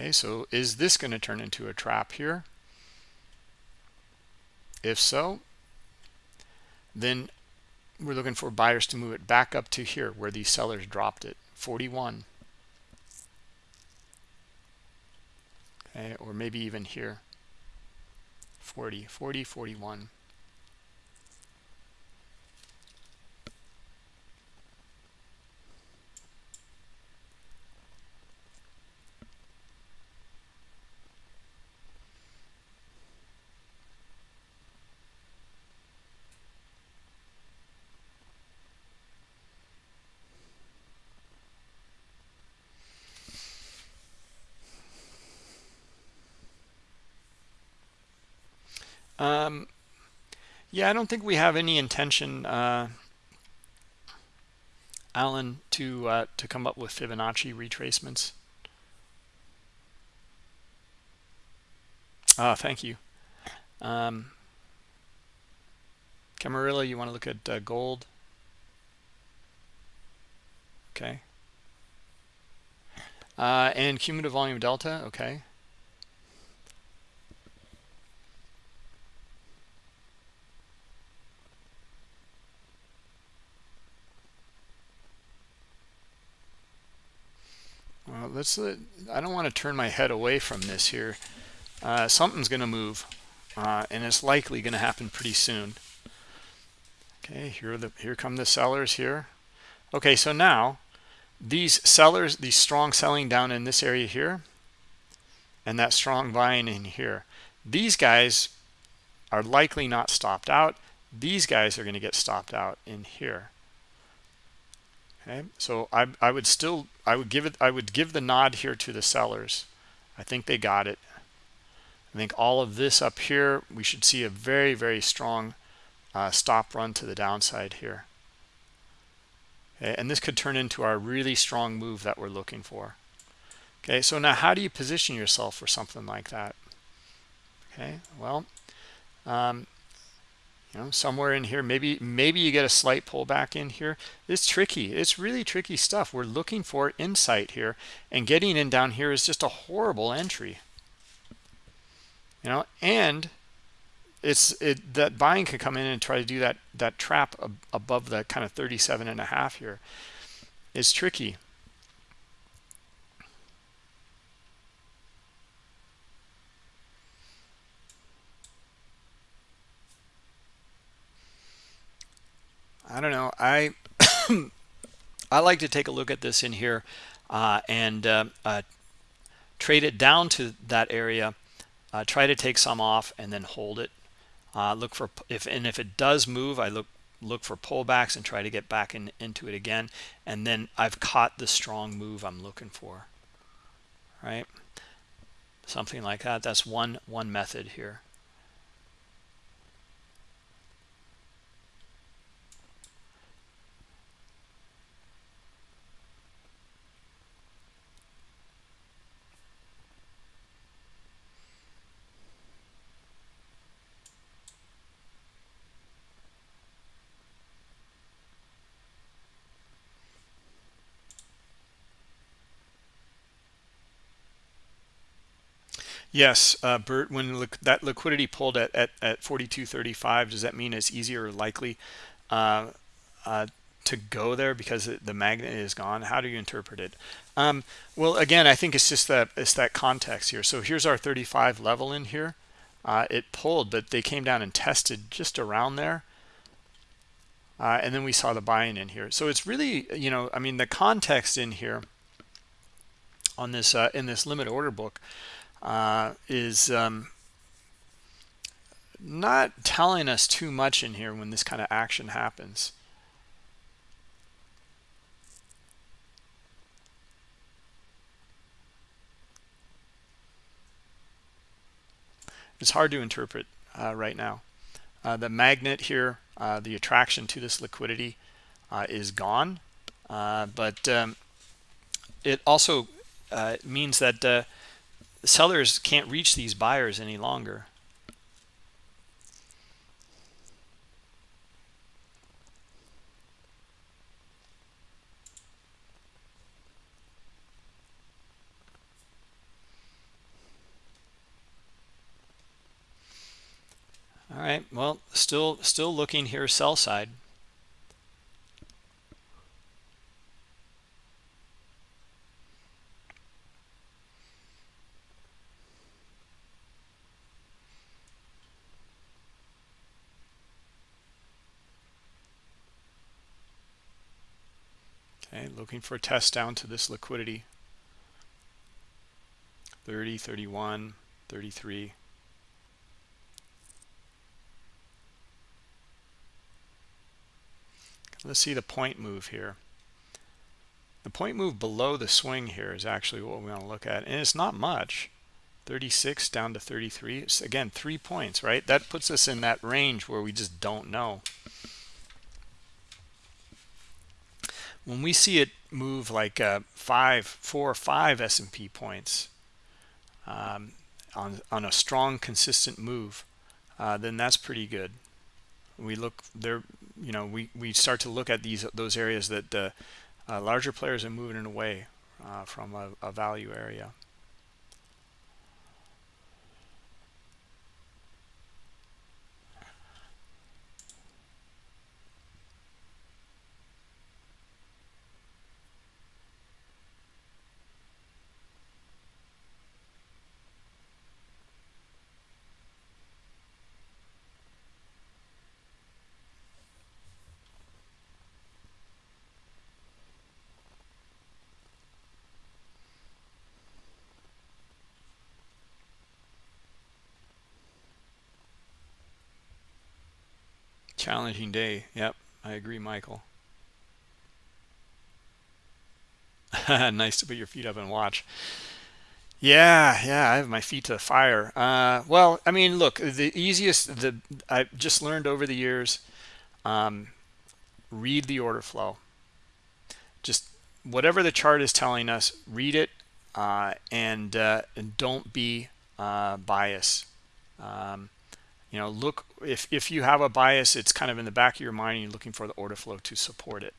Okay, so is this going to turn into a trap here? If so, then we're looking for buyers to move it back up to here where these sellers dropped it, 41. Okay, or maybe even here, 40, 40, 41. Um, yeah, I don't think we have any intention, uh, Alan, to uh, to come up with Fibonacci retracements. Ah, thank you. Um, Camarilla, you want to look at uh, gold? Okay. Uh, and cumulative volume delta, okay. Let's. I don't want to turn my head away from this here. Uh, something's going to move, uh, and it's likely going to happen pretty soon. Okay, here the here come the sellers here. Okay, so now these sellers, these strong selling down in this area here, and that strong buying in here. These guys are likely not stopped out. These guys are going to get stopped out in here okay so I, I would still i would give it i would give the nod here to the sellers. I think they got it. I think all of this up here we should see a very very strong uh, stop run to the downside here. Okay, and this could turn into our really strong move that we're looking for. Okay so now how do you position yourself for something like that? Okay well um, you know somewhere in here. Maybe maybe you get a slight pullback in here. It's tricky. It's really tricky stuff. We're looking for insight here and getting in down here is just a horrible entry. You know and it's it that buying can come in and try to do that that trap ab above the kind of 37 and a half here. It's tricky I don't know. I I like to take a look at this in here uh, and uh, uh, trade it down to that area. Uh, try to take some off and then hold it. Uh, look for if and if it does move, I look look for pullbacks and try to get back in, into it again. And then I've caught the strong move I'm looking for. Right, something like that. That's one one method here. Yes, uh, Bert, when that liquidity pulled at, at, at 42.35, does that mean it's easier or likely uh, uh, to go there because the magnet is gone? How do you interpret it? Um, well, again, I think it's just that it's that context here. So here's our 35 level in here. Uh, it pulled, but they came down and tested just around there. Uh, and then we saw the buying in here. So it's really, you know, I mean, the context in here on this uh, in this limit order book uh, is um, not telling us too much in here when this kind of action happens. It's hard to interpret uh, right now. Uh, the magnet here, uh, the attraction to this liquidity uh, is gone, uh, but um, it also uh, means that sellers can't reach these buyers any longer. All right, well, still still looking here sell side. Okay, looking for a test down to this liquidity. 30, 31, 33. Let's see the point move here. The point move below the swing here is actually what we want to look at. And it's not much. 36 down to 33. It's, again, three points, right? That puts us in that range where we just don't know. When we see it move like uh, five, four or five S&P points um, on, on a strong, consistent move, uh, then that's pretty good. We look there you know we we start to look at these those areas that uh, larger players are moving away uh, from a, a value area Challenging day. Yep, I agree, Michael. nice to put your feet up and watch. Yeah, yeah, I have my feet to the fire. Uh, well, I mean, look, the easiest, the I've just learned over the years, um, read the order flow. Just whatever the chart is telling us, read it, uh, and, uh, and don't be uh, biased. Um, you know look if if you have a bias it's kind of in the back of your mind and you're looking for the order flow to support it.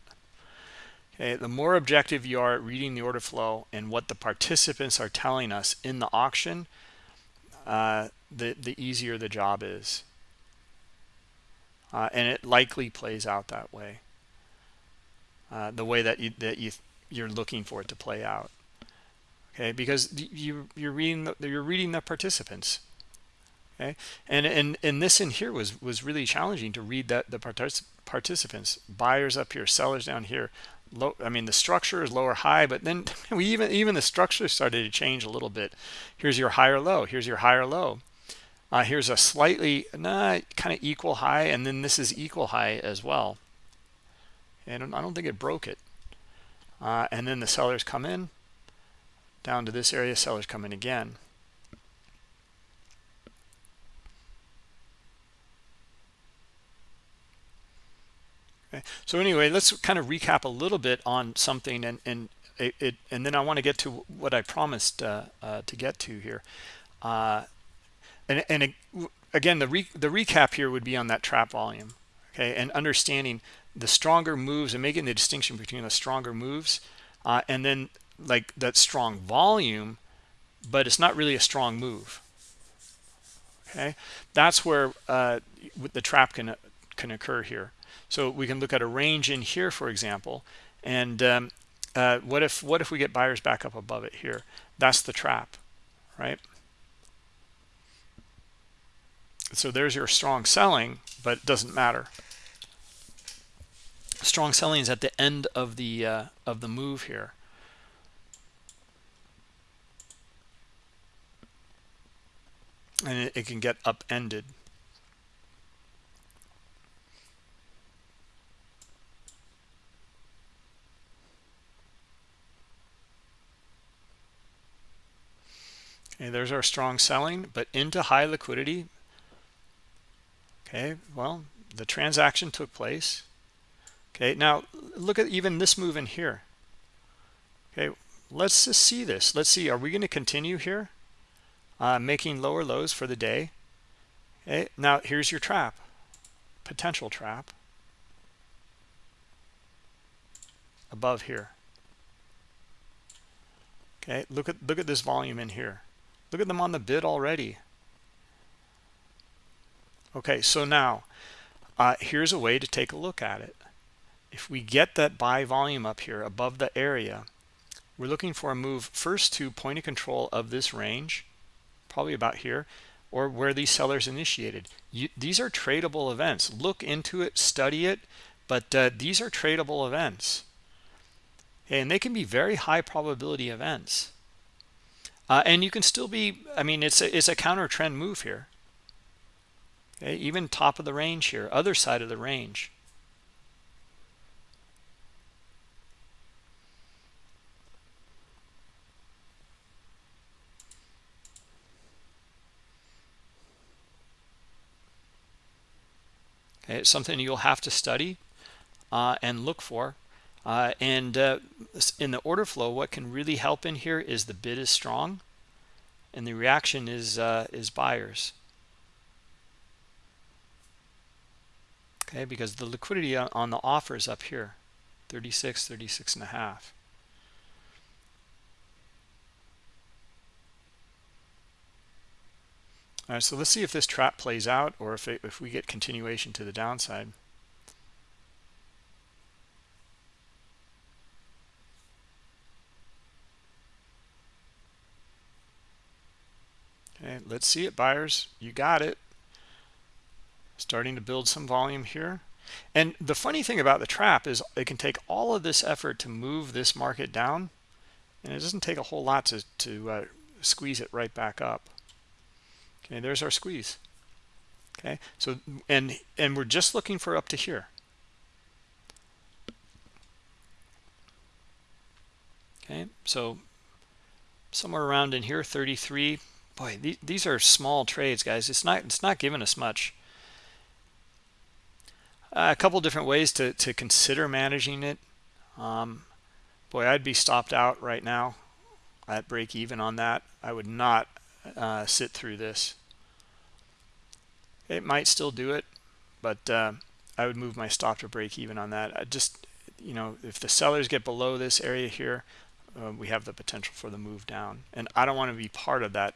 Okay the more objective you are at reading the order flow and what the participants are telling us in the auction uh, the the easier the job is. Uh, and it likely plays out that way. Uh, the way that you that you you're looking for it to play out. Okay because you you're reading the, you're reading the participants okay? And and and this in here was was really challenging to read that the partic participants buyers up here sellers down here low i mean the structure is lower high but then we even even the structure started to change a little bit. Here's your higher low here's your higher low. Uh, here's a slightly nah, kind of equal high and then this is equal high as well. And i don't think it broke it. Uh, and then the sellers come in down to this area sellers come in again Okay. So anyway, let's kind of recap a little bit on something, and and it, it and then I want to get to what I promised uh, uh, to get to here. Uh, and and again, the re, the recap here would be on that trap volume, okay, and understanding the stronger moves and making the distinction between the stronger moves, uh, and then like that strong volume but it's not really a strong move okay that's where uh, the trap can can occur here so we can look at a range in here for example and um, uh, what if what if we get buyers back up above it here? That's the trap right? So there's your strong selling but it doesn't matter. Strong selling is at the end of the uh, of the move here. And it, it can get upended okay there's our strong selling but into high liquidity. Okay well the transaction took place. Okay now look at even this move in here. Okay let's just see this. Let's see are we going to continue here uh, making lower lows for the day? Okay now here's your trap potential trap. Above here. Okay look at look at this volume in here look at them on the bid already. Okay so now uh, here's a way to take a look at it. If we get that buy volume up here above the area we're looking for a move first to point of control of this range probably about here or where these sellers initiated. You, these are tradable events. Look into it study it but uh, these are tradable events. And they can be very high probability events uh, and you can still be i mean it's a, it's a counter trend move here okay even top of the range here other side of the range It's something you'll have to study uh, and look for. Uh, and uh, in the order flow, what can really help in here is the bid is strong and the reaction is uh, is buyers. Okay, because the liquidity on the offer is up here, 36, 36 and a half. All right, so let's see if this trap plays out or if, it, if we get continuation to the downside. Okay, let's see it, buyers. You got it. Starting to build some volume here. And the funny thing about the trap is it can take all of this effort to move this market down, and it doesn't take a whole lot to, to uh, squeeze it right back up okay there's our squeeze okay so and and we're just looking for up to here okay so somewhere around in here 33 boy th these are small trades guys. It's not it's not giving us much. Uh, a couple different ways to to consider managing it. Um, boy i'd be stopped out right now at break even on that. I would not uh, sit through this. It might still do it but uh, I would move my stop to break even on that. I just you know if the sellers get below this area here uh, we have the potential for the move down. And I don't want to be part of that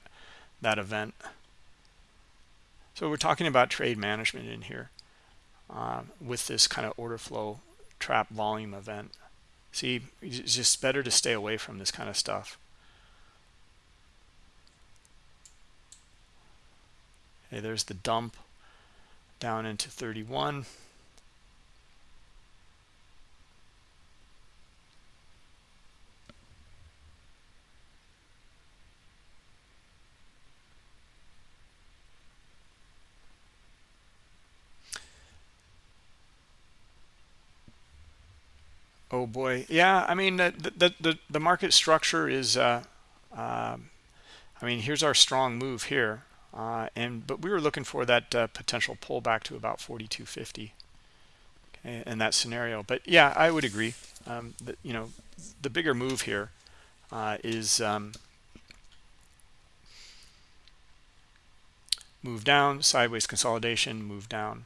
that event. So we're talking about trade management in here uh, with this kind of order flow trap volume event. See it's just better to stay away from this kind of stuff. Okay there's the dump down into 31 oh boy. Yeah i mean the the the, the market structure is uh, uh, i mean here's our strong move here uh, and but we were looking for that uh, potential pullback to about 4250 okay, in that scenario. But yeah i would agree. Um, that you know the bigger move here uh, is um, move down sideways consolidation move down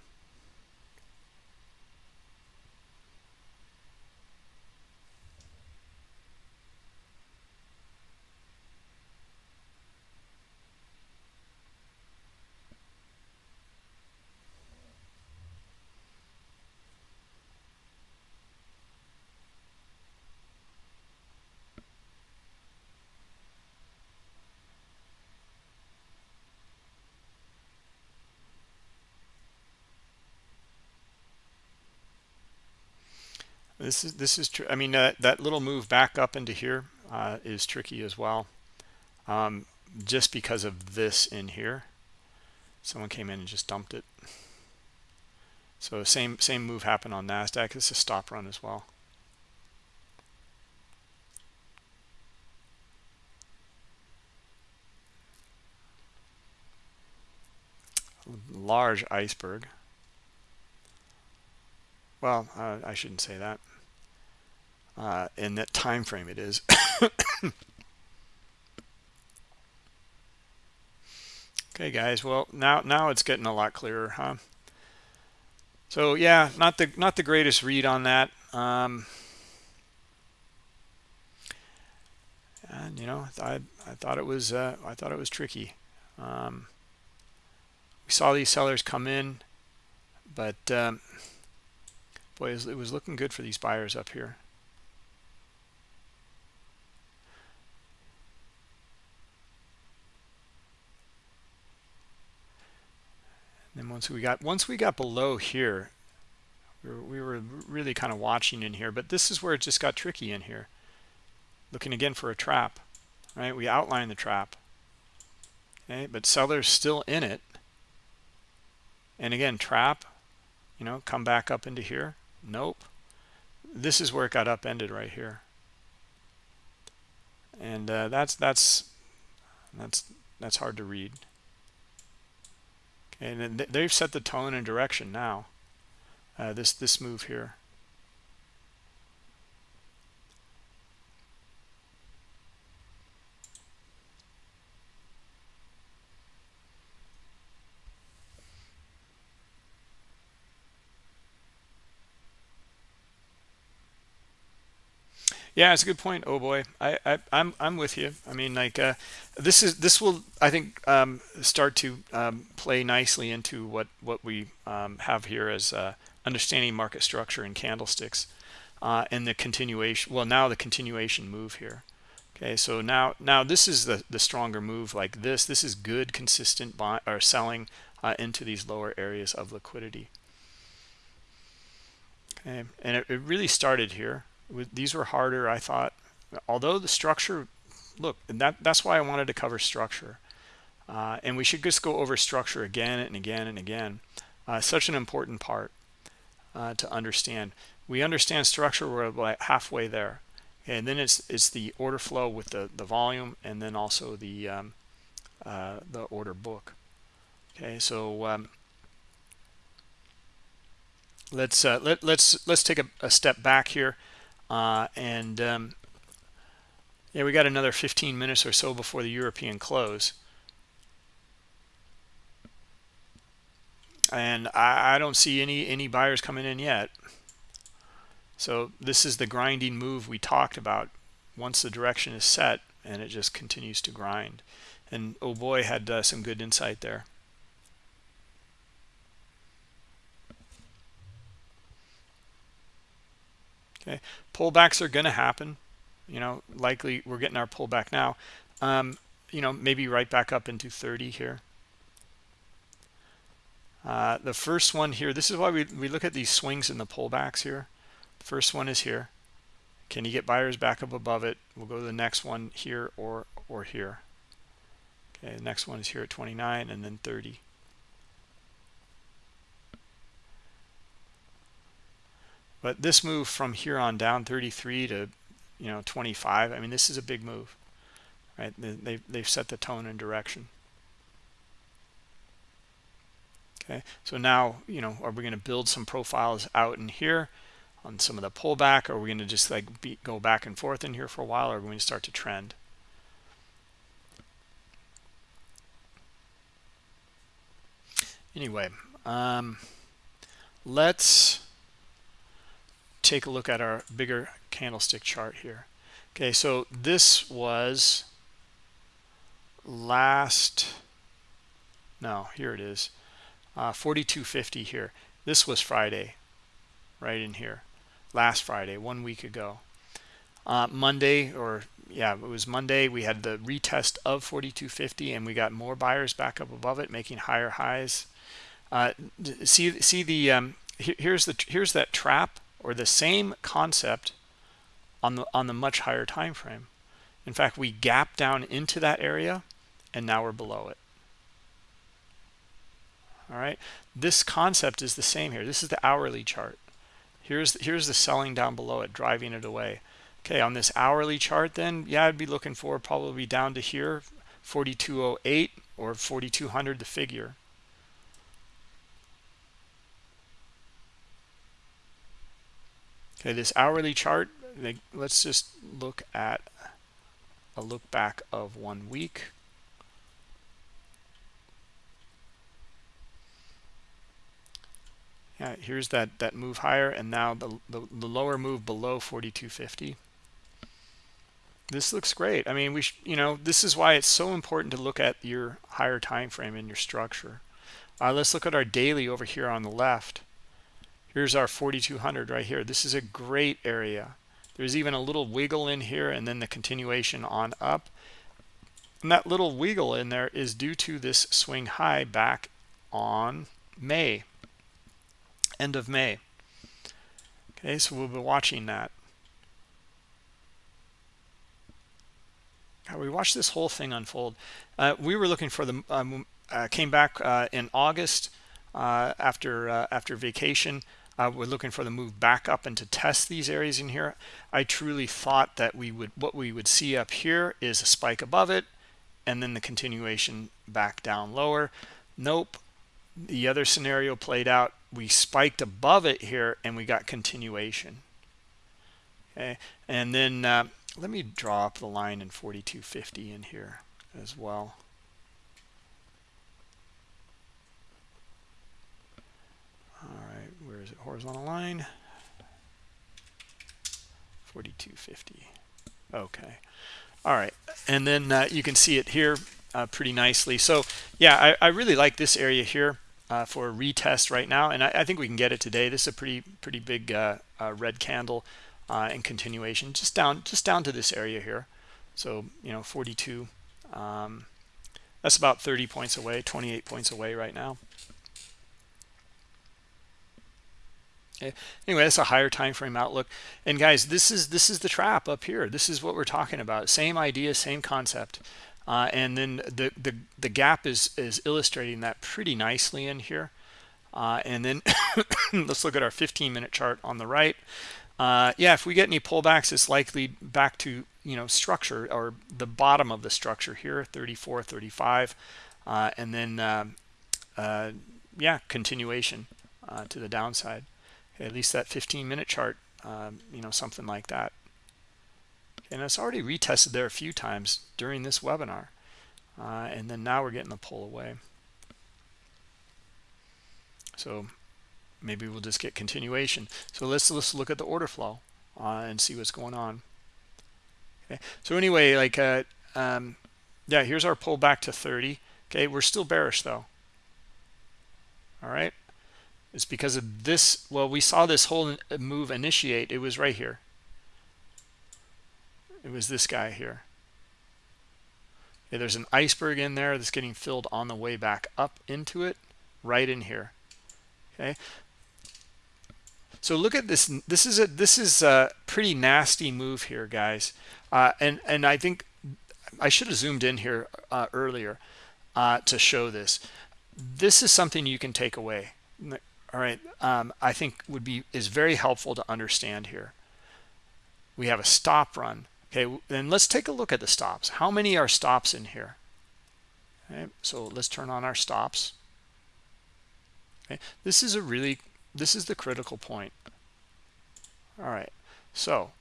This is this is true. I mean, uh, that little move back up into here uh, is tricky as well, um, just because of this in here. Someone came in and just dumped it. So same same move happened on Nasdaq. It's a stop run as well. Large iceberg. Well, uh, I shouldn't say that. Uh, in that time frame, it is. okay, guys. Well, now now it's getting a lot clearer, huh? So yeah, not the not the greatest read on that. Um, and you know, I I thought it was uh, I thought it was tricky. Um, we saw these sellers come in, but um, boy, it was looking good for these buyers up here. And once we got once we got below here, we were, we were really kind of watching in here. But this is where it just got tricky in here. Looking again for a trap, right? We outlined the trap. Okay, but sellers still in it. And again, trap, you know, come back up into here. Nope. This is where it got upended right here. And uh, that's that's that's that's hard to read and they've set the tone and direction now uh, this this move here Yeah, it's a good point. Oh boy, I, I I'm I'm with you. I mean, like uh, this is this will I think um, start to um, play nicely into what what we um, have here as uh, understanding market structure and candlesticks, uh, and the continuation. Well, now the continuation move here. Okay, so now now this is the the stronger move like this. This is good consistent buy or selling uh, into these lower areas of liquidity. Okay, and it, it really started here these were harder i thought. Although the structure look that that's why i wanted to cover structure. Uh, and we should just go over structure again and again and again. Uh, such an important part uh, to understand. We understand structure we're like halfway there. And then it's it's the order flow with the the volume and then also the um, uh, the order book. Okay so um, let's uh, let, let's let's take a, a step back here uh, and um, yeah, we got another 15 minutes or so before the European close. And I, I don't see any, any buyers coming in yet. So this is the grinding move we talked about. Once the direction is set and it just continues to grind. And oh boy, had uh, some good insight there. Okay. Pullbacks are going to happen. You know likely we're getting our pullback now. Um, you know maybe right back up into 30 here. Uh, the first one here this is why we, we look at these swings in the pullbacks here. First one is here. Can you get buyers back up above it? We'll go to the next one here or or here. Okay the next one is here at 29 and then 30 But this move from here on down 33 to, you know, 25, I mean, this is a big move, right? They, they've set the tone and direction. Okay, so now, you know, are we going to build some profiles out in here on some of the pullback? Or are we going to just like be, go back and forth in here for a while? Or are we going to start to trend? Anyway, um, let's take a look at our bigger candlestick chart here. Okay, so this was last, no, here it is, uh, 42.50 here. This was Friday, right in here, last Friday, one week ago. Uh, Monday, or yeah, it was Monday, we had the retest of 42.50 and we got more buyers back up above it, making higher highs. Uh, see, see the, um, here's the, here's that trap or the same concept on the on the much higher time frame. In fact we gap down into that area and now we're below it. All right? This concept is the same here. This is the hourly chart. Here's here's the selling down below it driving it away. Okay on this hourly chart then yeah i'd be looking for probably down to here 4208 or 4200 the figure okay this hourly chart let's just look at a look back of one week. Yeah here's that that move higher and now the, the, the lower move below 4250 this looks great. I mean we you know this is why it's so important to look at your higher time frame and your structure. Uh, let's look at our daily over here on the left here's our 4200 right here. This is a great area. There's even a little wiggle in here and then the continuation on up. And that little wiggle in there is due to this swing high back on may end of may. Okay so we'll be watching that. We watched this whole thing unfold. Uh, we were looking for the um, uh, came back uh, in August uh, after uh, after vacation. Uh, we're looking for the move back up and to test these areas in here. I truly thought that we would what we would see up here is a spike above it, and then the continuation back down lower. Nope. The other scenario played out. We spiked above it here, and we got continuation. Okay, and then let me draw up the line in 4250 in here as well all right where is it? Horizontal line. 4250 okay. All right. And then uh, you can see it here uh, pretty nicely. So yeah I, I, really like this area here uh, for a retest right now and I, I, think we can get it today. This is a pretty pretty big uh, uh, red candle uh, and continuation just down just down to this area here. So you know 42 um, that's about 30 points away 28 points away right now okay. anyway that's a higher time frame outlook and guys this is this is the trap up here this is what we're talking about same idea same concept uh, and then the, the the gap is is illustrating that pretty nicely in here uh, and then let's look at our 15 minute chart on the right uh, yeah, if we get any pullbacks, it's likely back to, you know, structure or the bottom of the structure here, 34, 35. Uh, and then, uh, uh yeah, continuation to the downside. At least that 15-minute chart, um, you know, something like that. And it's already retested there a few times during this webinar. Uh, and then now we're getting the pull away. So maybe we'll just get continuation so let's let's look at the order flow uh, and see what's going on okay so anyway like uh, um, yeah here's our pull back to 30 okay we're still bearish though all right it's because of this well we saw this whole move initiate it was right here it was this guy here there's an iceberg in there that's getting filled on the way back up into it right in here okay so look at this. This is a this is a pretty nasty move here, guys. Uh, and and I think I should have zoomed in here uh, earlier uh, to show this. This is something you can take away. All right, um, I think would be is very helpful to understand here. We have a stop run. Okay, then let's take a look at the stops. How many are stops in here? Okay, so let's turn on our stops. Okay, this is a really this is the critical point all right so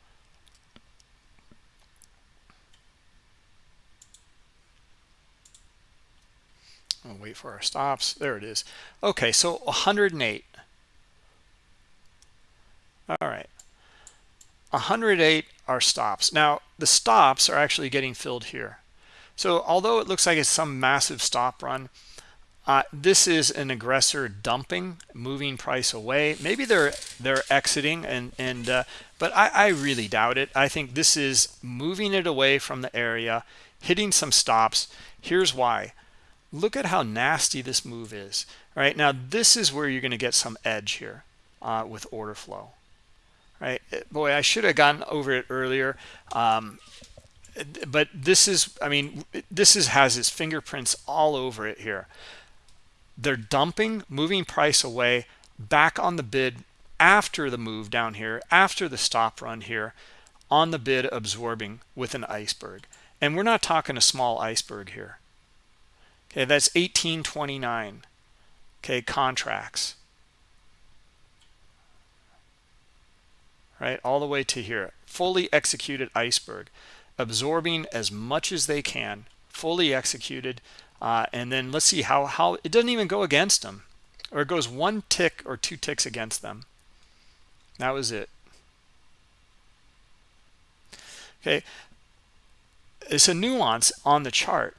I'll wait for our stops there it is okay so 108 all right 108 are stops now the stops are actually getting filled here so although it looks like it's some massive stop run uh, this is an aggressor dumping, moving price away. Maybe they're they're exiting, and and uh, but I, I really doubt it. I think this is moving it away from the area, hitting some stops. Here's why. Look at how nasty this move is. All right, now this is where you're going to get some edge here uh, with order flow. right? Boy, I should have gone over it earlier. Um, but this is, I mean, this is has its fingerprints all over it here. They're dumping, moving price away, back on the bid after the move down here, after the stop run here, on the bid absorbing with an iceberg. And we're not talking a small iceberg here. Okay, that's 1829. Okay, contracts. Right, all the way to here. Fully executed iceberg. Absorbing as much as they can. Fully executed. Uh, and then let's see how, how it doesn't even go against them. Or it goes one tick or two ticks against them. That was it. Okay, it's a nuance on the chart,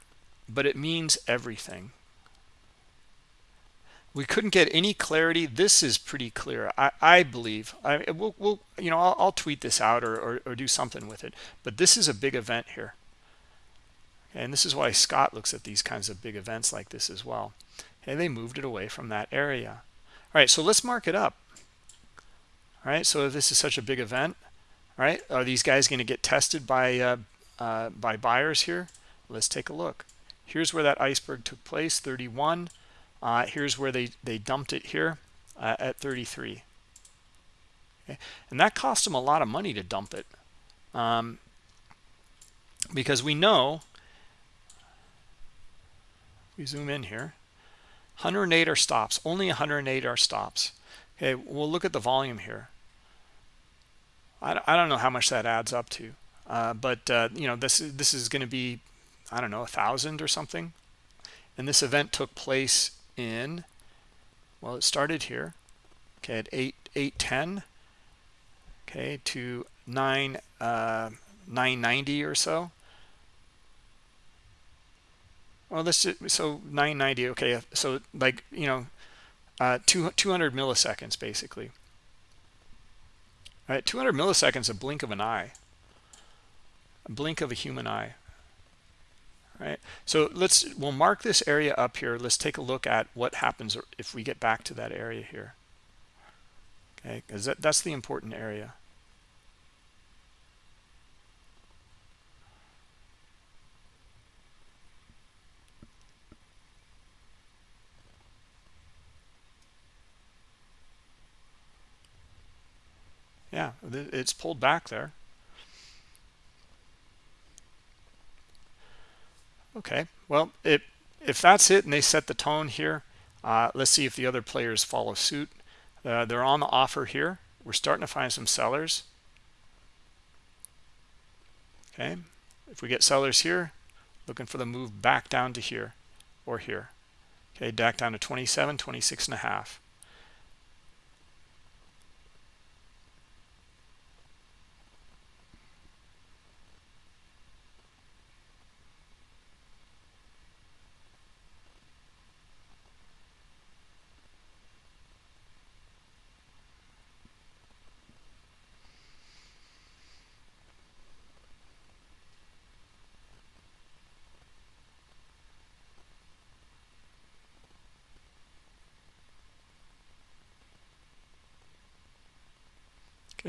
but it means everything. We couldn't get any clarity. This is pretty clear, I, I believe. I, we'll, we'll, you know, I'll, I'll tweet this out or, or, or do something with it. But this is a big event here. And this is why Scott looks at these kinds of big events like this as well. And they moved it away from that area. All right, so let's mark it up. All right, so this is such a big event, all right, are these guys going to get tested by uh, uh, by buyers here? Let's take a look. Here's where that iceberg took place, 31. Uh, here's where they, they dumped it here uh, at 33. Okay. And that cost them a lot of money to dump it. Um, because we know, we zoom in here, 108 are stops, only 108 are stops. Okay, we'll look at the volume here. I, I don't know how much that adds up to. Uh, but uh, you know this this is going to be I don't know a thousand or something. And this event took place in well it started here okay at 8 810 okay to 9 uh, 990 or so. Well this is, so 990 okay so like you know uh, two, 200 milliseconds basically. All right 200 milliseconds a blink of an eye. A blink of a human eye right? So let's we'll mark this area up here. Let's take a look at what happens if we get back to that area here. Okay because that, that's the important area. Yeah it's pulled back there Okay, well, it, if that's it and they set the tone here, uh, let's see if the other players follow suit. Uh, they're on the offer here. We're starting to find some sellers. Okay, if we get sellers here, looking for the move back down to here or here. Okay, back down to 27, 26 and a half.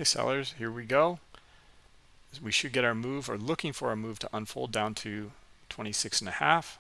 Okay, sellers, here we go. We should get our move or looking for a move to unfold down to 26 and a half.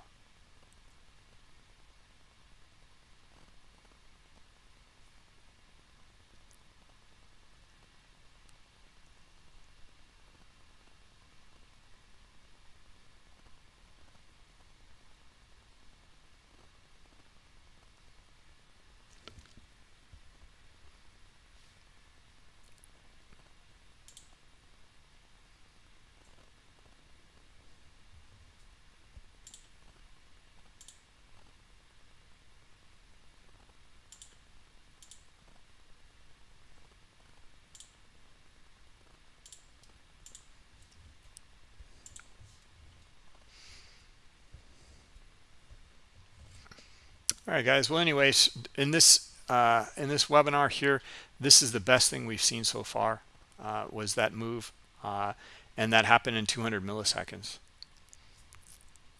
All right guys well anyways in this uh, in this webinar here this is the best thing we've seen so far uh, was that move uh, and that happened in 200 milliseconds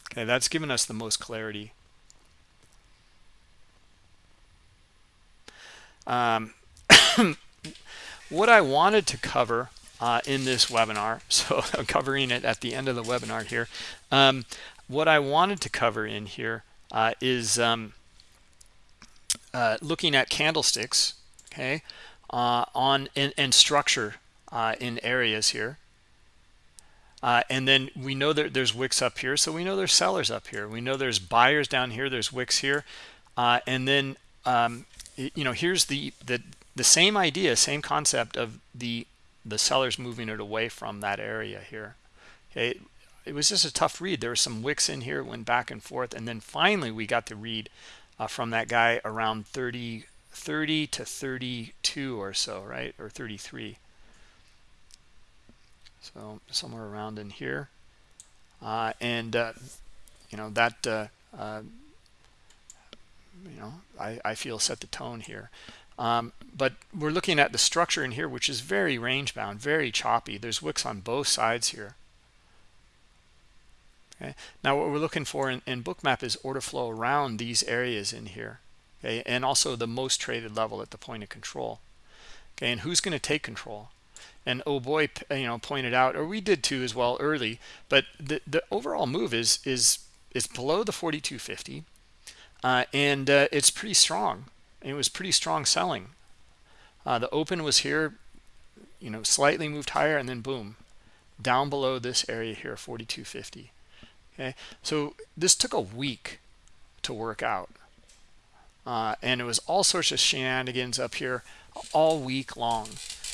okay that's given us the most clarity um, what I wanted to cover uh, in this webinar, so I'm covering it at the end of the webinar here. Um, what I wanted to cover in here uh, is um, uh, looking at candlesticks, okay, uh, on and, and structure uh, in areas here. Uh, and then we know that there's wicks up here, so we know there's sellers up here. We know there's buyers down here. There's wicks here, uh, and then um, you know here's the the the same idea, same concept of the the sellers moving it away from that area here. Okay, it was just a tough read. There were some wicks in here, went back and forth, and then finally we got the read uh, from that guy around 30 30 to 32 or so, right, or 33 so somewhere around in here. Uh, and uh, you know that uh, uh, you know I, I feel set the tone here. Um, but we're looking at the structure in here which is very range bound very choppy. There's wicks on both sides here okay? Now what we're looking for in, in bookmap is order flow around these areas in here okay? And also the most traded level at the point of control okay? And who's going to take control? And oh boy you know pointed out or we did too as well early but the the overall move is is is below the 4250 uh, and uh, it's pretty strong. It was pretty strong selling. Uh, the open was here you know slightly moved higher and then boom down below this area here 4250 okay? So this took a week to work out uh, and it was all sorts of shenanigans up here all week long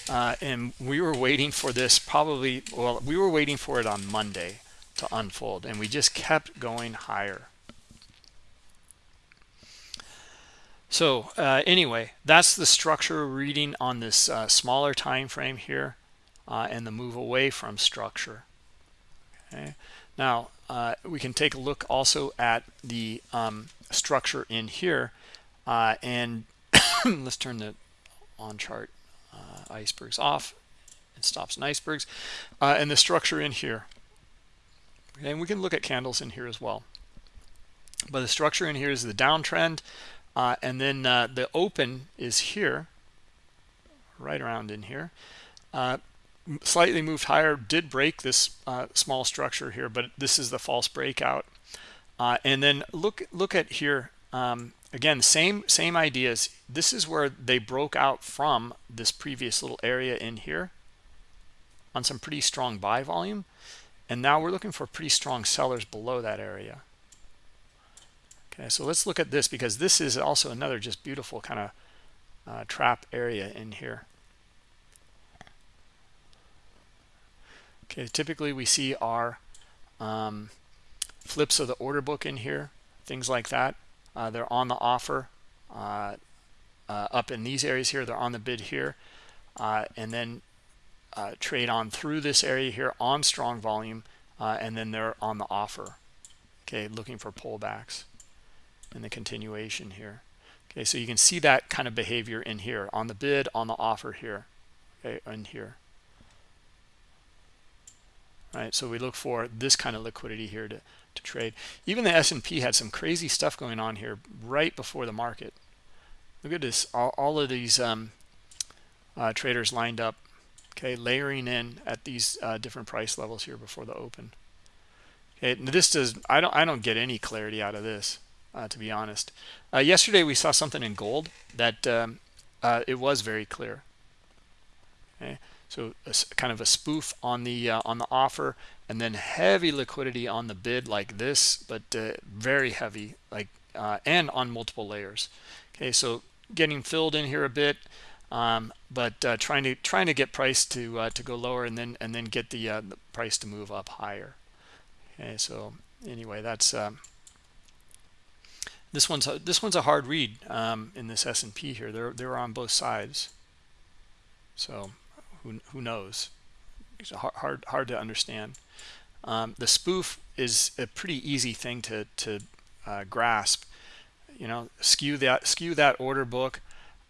uh, and we were waiting for this probably well we were waiting for it on monday to unfold and we just kept going higher. So uh, anyway that's the structure reading on this uh, smaller time frame here uh, and the move away from structure okay now uh, we can take a look also at the um, structure in here uh, and let's turn the on chart icebergs off it stops in icebergs uh, and the structure in here. And we can look at candles in here as well. But the structure in here is the downtrend uh, and then uh, the open is here right around in here uh, slightly moved higher did break this uh, small structure here but this is the false breakout. Uh, and then look look at here um, again same same ideas. This is where they broke out from this previous little area in here on some pretty strong buy volume. And now we're looking for pretty strong sellers below that area. Okay so let's look at this because this is also another just beautiful kind of uh, trap area in here okay typically we see our um, flips of the order book in here things like that uh, they're on the offer uh, uh, up in these areas here. They're on the bid here. Uh, and then uh, trade on through this area here on strong volume. Uh, and then they're on the offer. Okay, looking for pullbacks in the continuation here. Okay, so you can see that kind of behavior in here on the bid, on the offer here, okay, in here. Right, so we look for this kind of liquidity here to to trade. Even the S&P had some crazy stuff going on here right before the market. Look at this, all, all of these um, uh, traders lined up, okay, layering in at these uh, different price levels here before the open. Okay, this does, I don't, I don't get any clarity out of this, uh, to be honest. Uh, yesterday we saw something in gold that um, uh, it was very clear. Okay, so a, kind of a spoof on the uh, on the offer and then heavy liquidity on the bid like this but uh, very heavy like uh, and on multiple layers. Okay so getting filled in here a bit um, but uh, trying to trying to get price to uh, to go lower and then and then get the, uh, the, price to move up higher. Okay so anyway that's um, this one's a, this one's a hard read um, in this S&P here. They're they're on both sides. So who, knows? It's hard hard to understand. Um, the spoof is a pretty easy thing to to uh, grasp. You know skew that skew that order book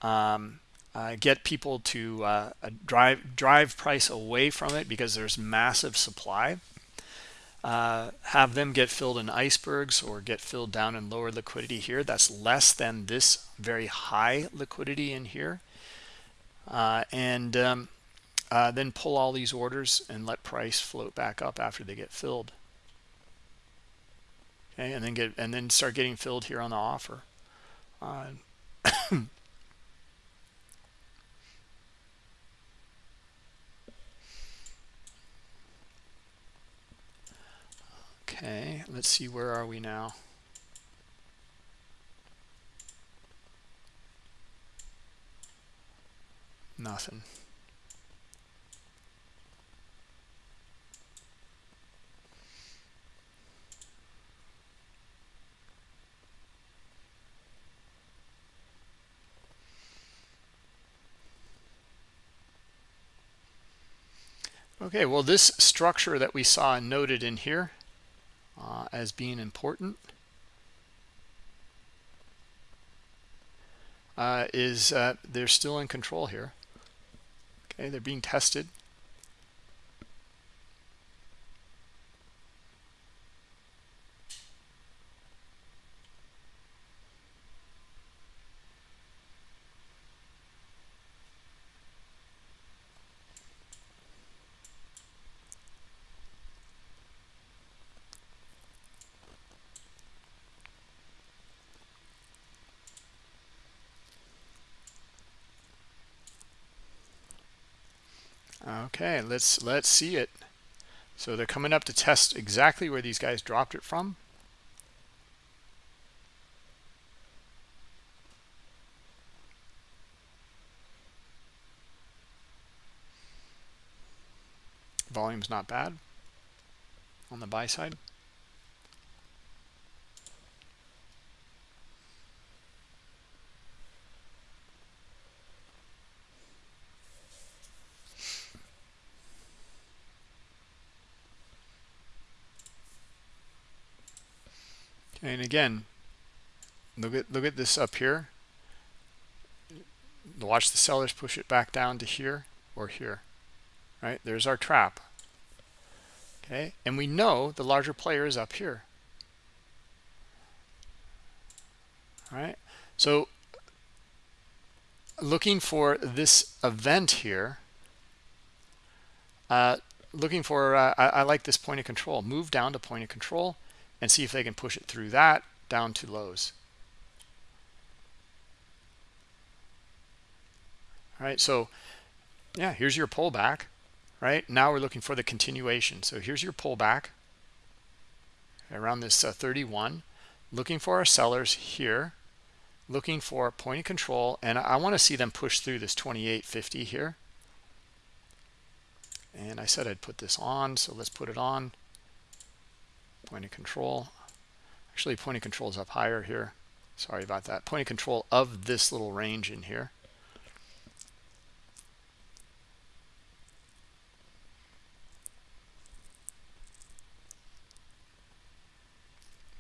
um, uh, get people to uh, drive drive price away from it because there's massive supply. Uh, have them get filled in icebergs or get filled down in lower liquidity here. That's less than this very high liquidity in here. Uh, and um, uh, then pull all these orders and let price float back up after they get filled. Okay and then get and then start getting filled here on the offer. Uh, okay let's see where are we now? Nothing Okay, well, this structure that we saw noted in here uh, as being important uh, is uh, they're still in control here. Okay, they're being tested. Okay, let's let's see it. So they're coming up to test exactly where these guys dropped it from. Volume's not bad on the buy side. And again look at look at this up here. Watch the sellers push it back down to here or here right? There's our trap. Okay? And we know the larger player is up here. All right so looking for this event here uh, looking for uh, I, I like this point of control. Move down to point of control and see if they can push it through that down to lows. All right, so yeah, here's your pullback, right? Now we're looking for the continuation. So here's your pullback around this uh, 31, looking for our sellers here, looking for point of control, and I want to see them push through this 28.50 here. And I said I'd put this on, so let's put it on point of control. Actually point of control is up higher here. Sorry about that. Point of control of this little range in here.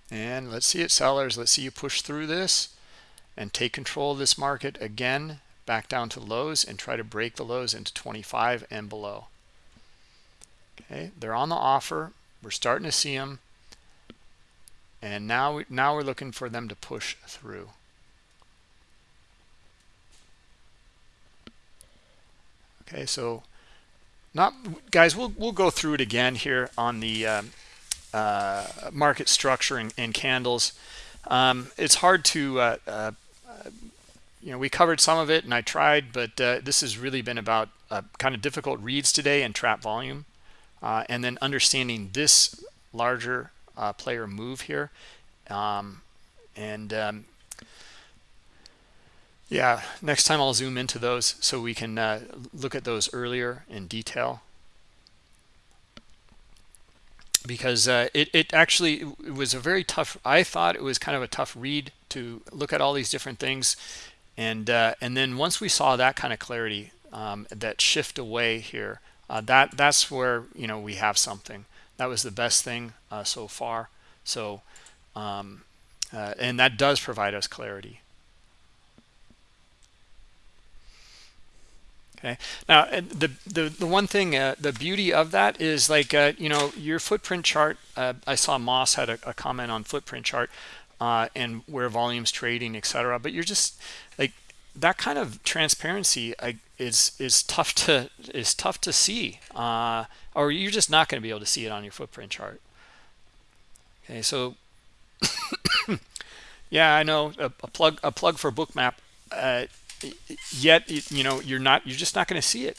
And let's see it sellers. Let's see you push through this and take control of this market again back down to lows and try to break the lows into 25 and below. Okay they're on the offer. We're starting to see them and now now we're looking for them to push through. Okay so not guys we'll we'll go through it again here on the um, uh, market structure and, and candles. Um, it's hard to uh, uh, you know we covered some of it and I tried but uh, this has really been about uh, kind of difficult reads today and trap volume uh, and then understanding this larger uh, player move here. Um, and um, yeah, next time I'll zoom into those so we can uh, look at those earlier in detail. Because uh, it, it actually it was a very tough, I thought it was kind of a tough read to look at all these different things. And, uh, and then once we saw that kind of clarity, um, that shift away here, uh, that that's where, you know, we have something that was the best thing uh, so far. So um, uh, and that does provide us clarity. Okay. Now the the, the one thing uh, the beauty of that is like uh, you know your footprint chart uh, i saw moss had a, a, comment on footprint chart uh, and where volumes trading etc but you're just like that kind of transparency is is tough to is tough to see uh, or you're just not going to be able to see it on your footprint chart. Okay so yeah i know a, a, plug a plug for bookmap uh, yet you know you're not you're just not going to see it.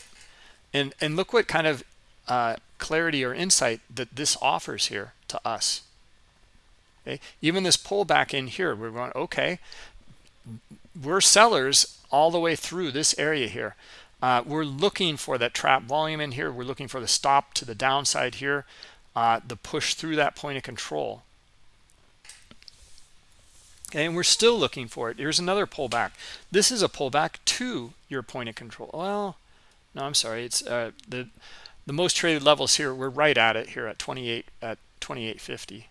And and look what kind of uh, clarity or insight that this offers here to us. Okay even this pullback in here we're going okay we're sellers all the way through this area here. Uh, we're looking for that trap volume in here. We're looking for the stop to the downside here uh, the push through that point of control. Okay, and we're still looking for it. Here's another pullback. This is a pullback to your point of control. Well no i'm sorry. It's uh, the the most traded levels here we're right at it here at 28 at 2850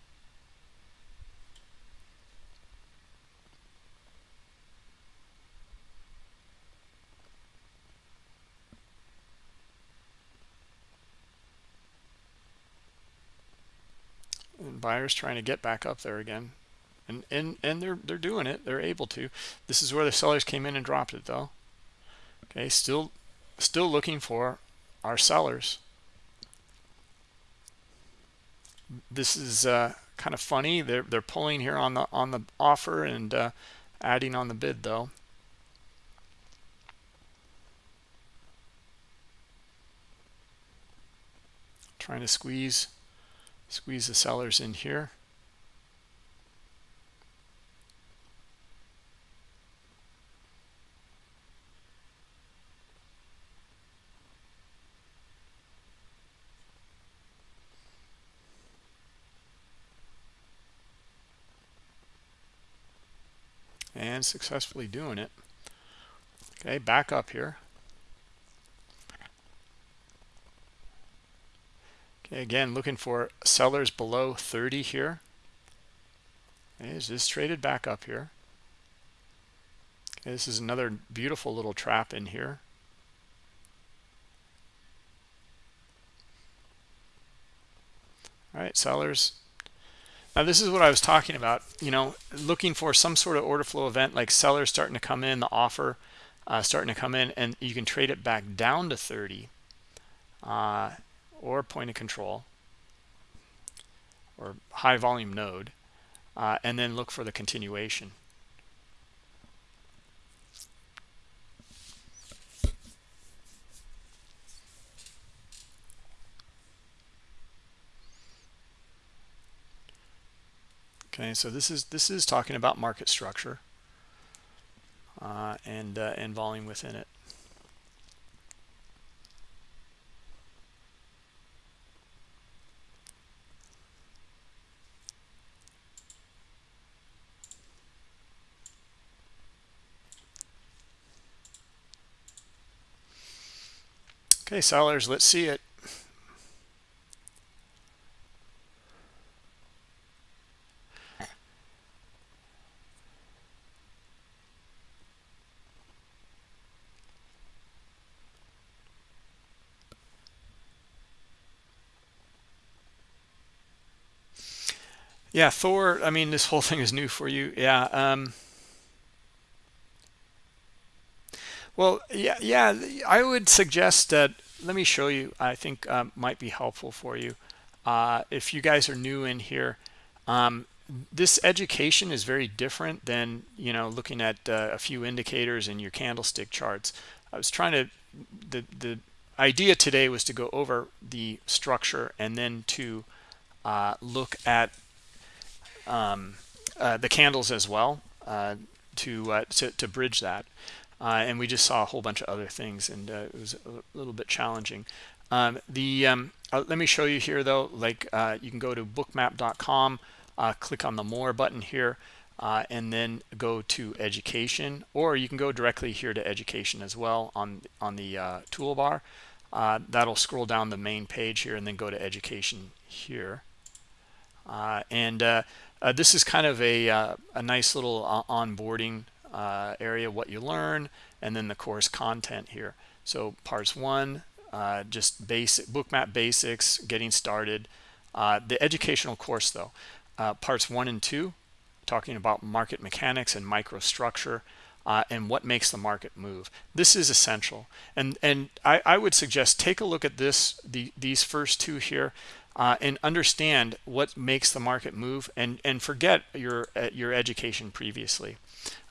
and buyers trying to get back up there again. And and and they're they're doing it. They're able to. This is where the sellers came in and dropped it though. Okay still still looking for our sellers. This is uh, kind of funny. They're they're pulling here on the on the offer and uh, adding on the bid though. Trying to squeeze squeeze the sellers in here. And successfully doing it. Okay back up here Okay, again, looking for sellers below 30 here. Is this traded back up here? Okay, this is another beautiful little trap in here. All right, sellers. Now this is what I was talking about, you know, looking for some sort of order flow event like sellers starting to come in, the offer uh, starting to come in, and you can trade it back down to 30. Uh, or point of control or high volume node uh, and then look for the continuation. Okay so this is this is talking about market structure uh, and uh, and volume within it Okay, sellers, let's see it. Yeah, Thor, I mean, this whole thing is new for you. Yeah. Um, Well, yeah, yeah. I would suggest that. Let me show you. I think um, might be helpful for you. Uh, if you guys are new in here, um, this education is very different than you know looking at uh, a few indicators in your candlestick charts. I was trying to. The the idea today was to go over the structure and then to uh, look at um, uh, the candles as well uh, to, uh, to to bridge that uh, and we just saw a whole bunch of other things and uh, it was a little bit challenging. Um, the um, uh, let me show you here though like uh, you can go to bookmap.com uh, click on the more button here uh, and then go to education or you can go directly here to education as well on on the toolbar. That'll scroll down the main page here and then go to education here. And this is kind of a, a nice little onboarding uh, area what you learn and then the course content here so parts one uh, just basic bookmap basics getting started uh, the educational course though uh, parts one and two talking about market mechanics and microstructure uh, and what makes the market move. This is essential. And and I, I would suggest take a look at this, the, these first two here, uh, and understand what makes the market move and, and forget your, uh, your education previously.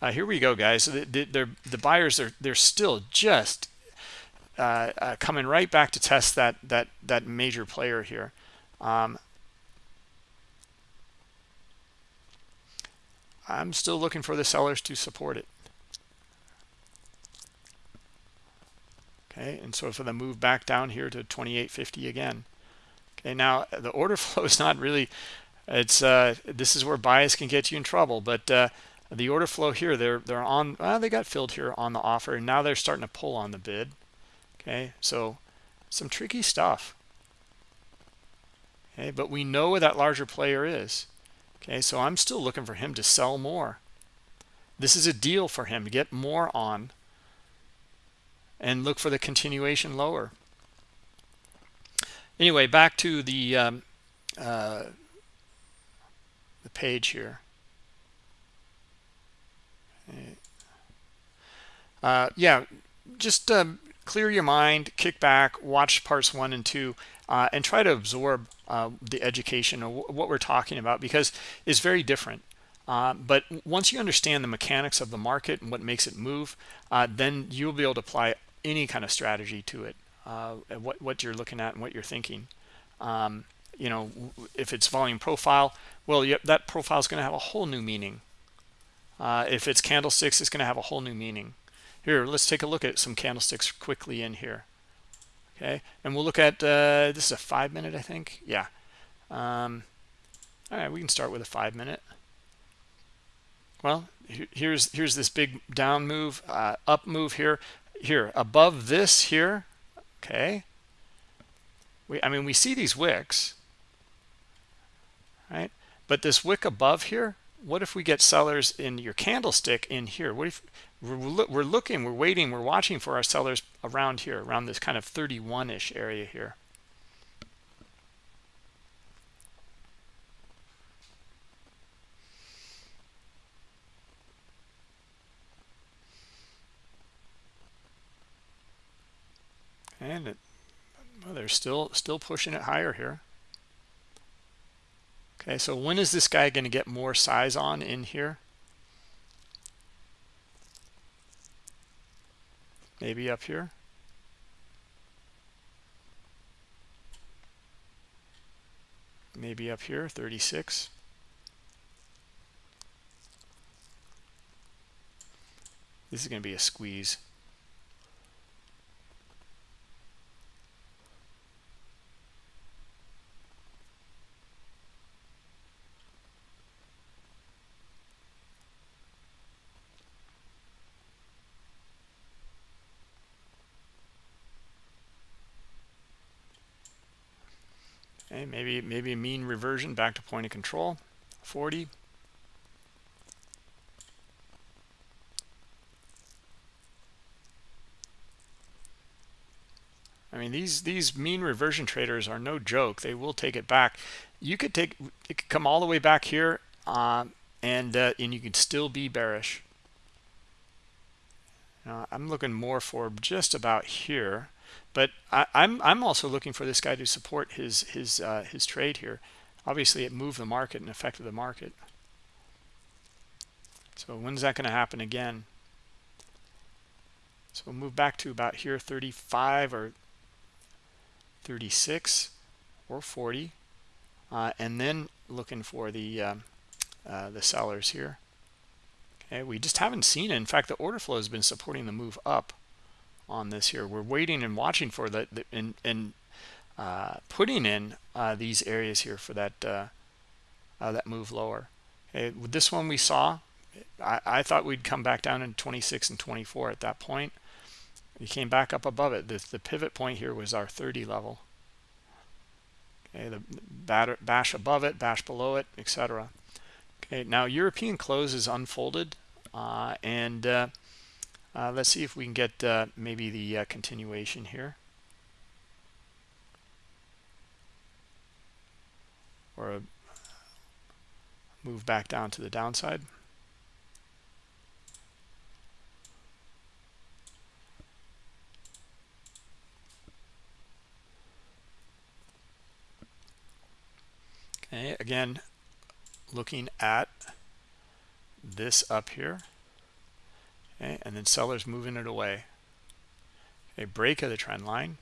Uh, here we go, guys. The, the, the buyers, are they're still just uh, uh, coming right back to test that, that, that major player here. Um, I'm still looking for the sellers to support it. okay and so for the move back down here to 2850 again okay now the order flow is not really it's uh this is where bias can get you in trouble but uh the order flow here they're they're on well, they got filled here on the offer and now they're starting to pull on the bid okay so some tricky stuff okay but we know where that larger player is okay so i'm still looking for him to sell more this is a deal for him to get more on and look for the continuation lower. Anyway, back to the um, uh, the page here. Uh, yeah, just um, clear your mind, kick back, watch parts one and two, uh, and try to absorb uh, the education of what we're talking about because it's very different. Uh, but once you understand the mechanics of the market and what makes it move, uh, then you'll be able to apply any kind of strategy to it uh, what what you're looking at and what you're thinking um, you know if it's volume profile well that profile is going to have a whole new meaning uh, if it's candlesticks it's going to have a whole new meaning. Here let's take a look at some candlesticks quickly in here. Okay and we'll look at uh, this is a five minute I think? Yeah. Um, all right we can start with a five minute. Well here's here's this big down move uh, up move here. Here above this here okay. We i mean we see these wicks right? But this wick above here what if we get sellers in your candlestick in here? What if we're, looking we're waiting we're watching for our sellers around here around this kind of 31ish area here. And it, well, they're still still pushing it higher here okay so when is this guy going to get more size on in here? Maybe up here? Maybe up here 36 this is going to be a squeeze Okay, maybe maybe a mean reversion back to point of control, 40. I mean, these these mean reversion traders are no joke. They will take it back. You could take it could come all the way back here, uh, and uh, and you could still be bearish. I'm looking more for just about here. But I, am I'm, I'm also looking for this guy to support his his uh, his trade here. Obviously, it moved the market and affected the market. So when's that going to happen again? So we'll move back to about here, 35 or 36 or 40, uh, and then looking for the um, uh, the sellers here. Okay, we just haven't seen it. In fact, the order flow has been supporting the move up on this here. We're waiting and watching for that and, and uh, putting in uh, these areas here for that uh, uh that move lower. Okay, with this one we saw, I, I, thought we'd come back down in 26 and 24 at that point. We came back up above it. The, the pivot point here was our 30 level. Okay, the batter, bash above it, bash below it, etc. Okay, now European close is unfolded, uh, and uh, let's see if we can get uh, maybe the uh, continuation here. Or uh, move back down to the downside. Okay, again, looking at this up here okay and then sellers moving it away. A break of the trend line.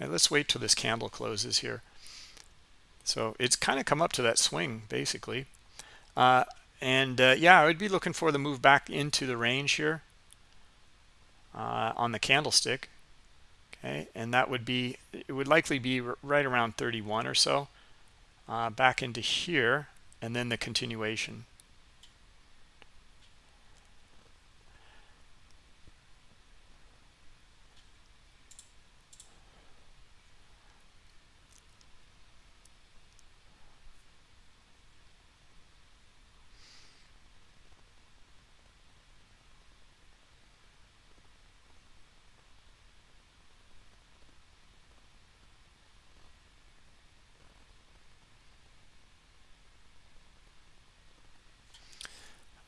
And let's wait till this candle closes here. So it's kind of come up to that swing basically. Uh, and uh, yeah i would be looking for the move back into the range here uh, on the candlestick. Okay and that would be it would likely be right around 31 or so uh, back into here and then the continuation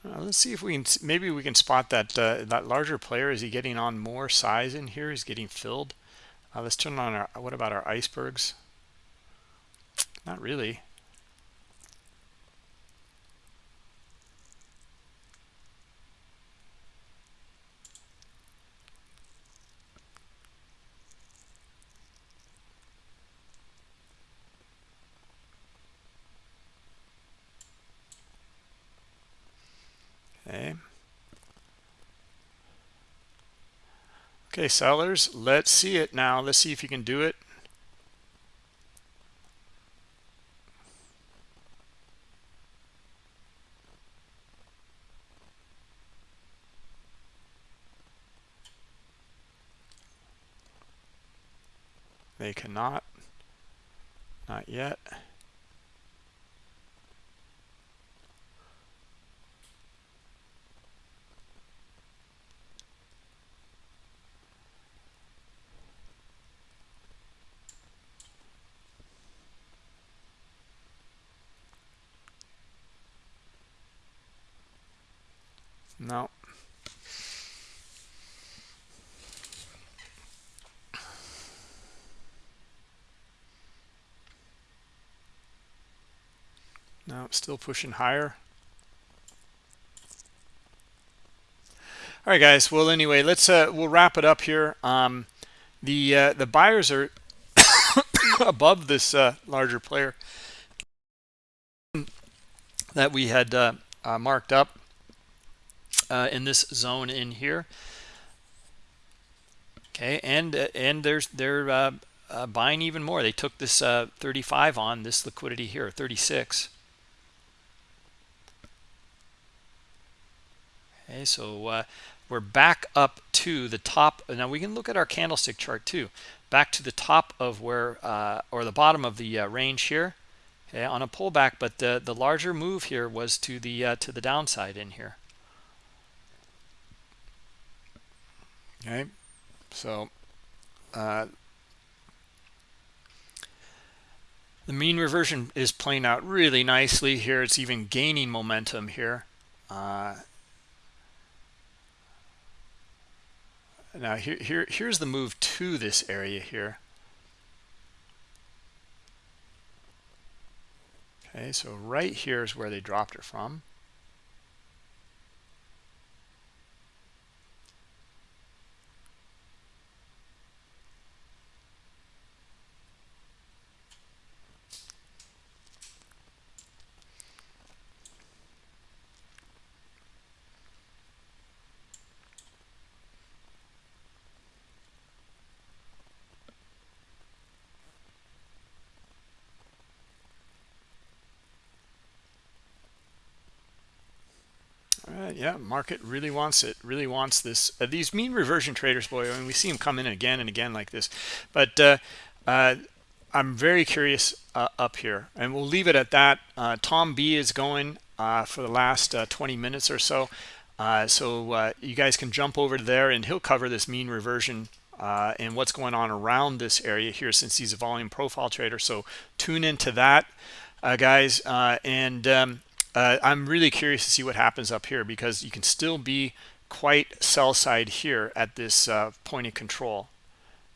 Uh, let's see if we can maybe we can spot that uh, that larger player. Is he getting on more size in here? He's getting filled. Uh, let's turn on our what about our icebergs? Not really Okay. Okay, sellers, let's see it now. Let's see if you can do it. They cannot. Not yet. No. No, still pushing higher. All right, guys. Well, anyway, let's uh, we'll wrap it up here. Um, the uh, the buyers are above this uh, larger player that we had uh, uh, marked up uh, in this zone in here. Okay, and uh, and there's they're uh, uh buying even more. They took this uh, 35 on this liquidity here, 36. Okay, so uh, we're back up to the top. Now we can look at our candlestick chart too. Back to the top of where, or the bottom of the range here. Okay, on a pullback, but the the larger move here was to the to the downside in here. okay so uh, the mean reversion is playing out really nicely here it's even gaining momentum here uh, now here, here here's the move to this area here. Okay so right here is where they dropped it from yeah, market really wants it. Really wants this. Uh, these mean reversion traders, boy, I mean, we see them come in again and again like this. But uh, uh, I'm very curious uh, up here, and we'll leave it at that. Uh, Tom B is going uh, for the last 20 minutes or so. so you guys can jump over there, and he'll cover this mean reversion and what's going on around this area here since he's a volume profile trader. So tune into that, guys. and um, uh, I'm really curious to see what happens up here because you can still be quite sell side here at this uh, point of control.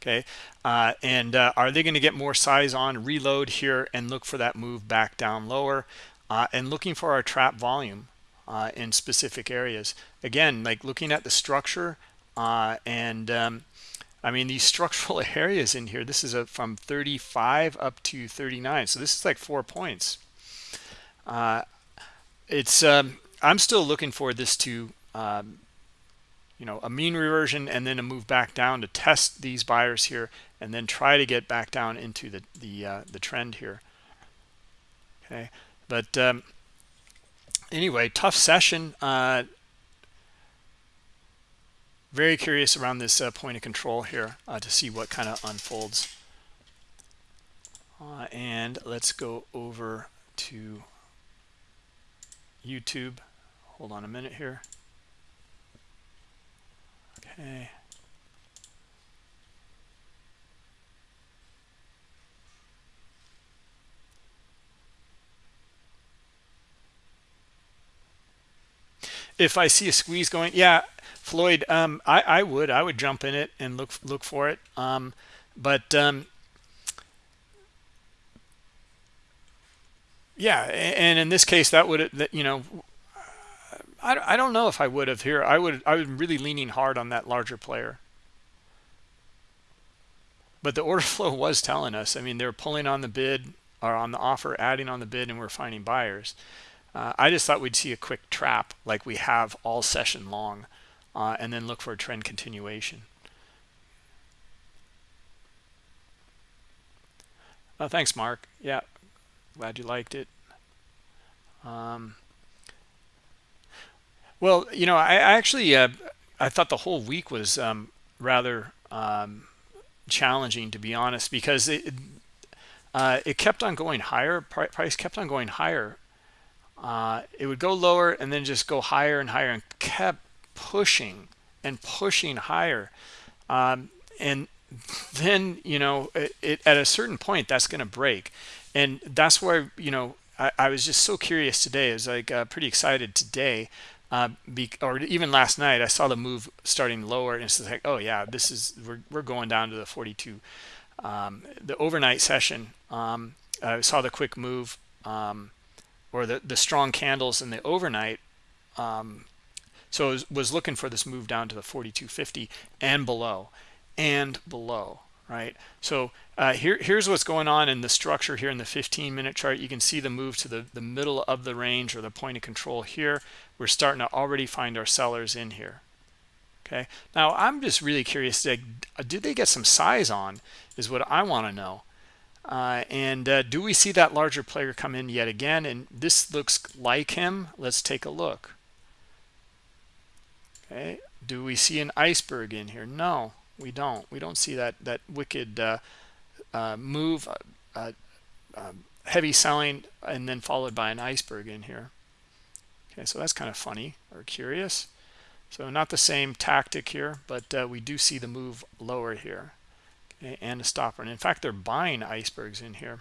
okay? Uh, and uh, are they going to get more size on reload here and look for that move back down lower? Uh, and looking for our trap volume uh, in specific areas. Again like looking at the structure and um, I mean these structural areas in here this is a, from 35 up to 39 so this is like four points. Uh, it's um, I'm still looking for this to um, you know a mean reversion and then a move back down to test these buyers here and then try to get back down into the the uh, the trend here. Okay. But um, anyway tough session. Uh, very curious around this uh, point of control here uh, to see what kind of unfolds. Uh, and let's go over to YouTube hold on a minute here Okay. If I see a squeeze going, yeah, Floyd, um, I, I would, I would jump in it and look look for it. Um, but um, yeah, and in this case, that would, that you know, I, I don't know if I would have here. I would I was really leaning hard on that larger player. But the order flow was telling us. I mean, they're pulling on the bid or on the offer, adding on the bid, and we're finding buyers. Uh, I just thought we'd see a quick trap like we have all session long, uh, and then look for a trend continuation. Oh, thanks, Mark. Yeah, glad you liked it. Um, well, you know, I, I actually uh, I thought the whole week was um, rather um, challenging, to be honest, because it uh, it kept on going higher. Price kept on going higher. Uh, it would go lower and then just go higher and higher, and kept pushing and pushing higher. Um, and then you know, it, it, at a certain point, that's going to break, and that's why you know I, I was just so curious today. I was like uh, pretty excited today uh, be, or even last night, I saw the move starting lower, and it's like, oh yeah, this is we're we're going down to the 42. Um, the overnight session, um, I saw the quick move, um, or the the strong candles in the overnight. Um, so I was, was looking for this move down to the 42.50 and below, and below right so uh, here here's what's going on in the structure here in the 15 minute chart. You can see the move to the the middle of the range or the point of control here. We're starting to already find our sellers in here. Okay? Now i'm just really curious like, do they get some size on is what i want to know. Uh, and uh, do we see that larger player come in yet again? And this looks like him. Let's take a look. Okay? Do we see an iceberg in here? No we don't. We don't see that that wicked uh, move uh, uh um, heavy selling and then followed by an iceberg in here. Okay so that's kind of funny or curious. So not the same tactic here but uh, we do see the move lower here okay, and a stopper. And in fact they're buying icebergs in here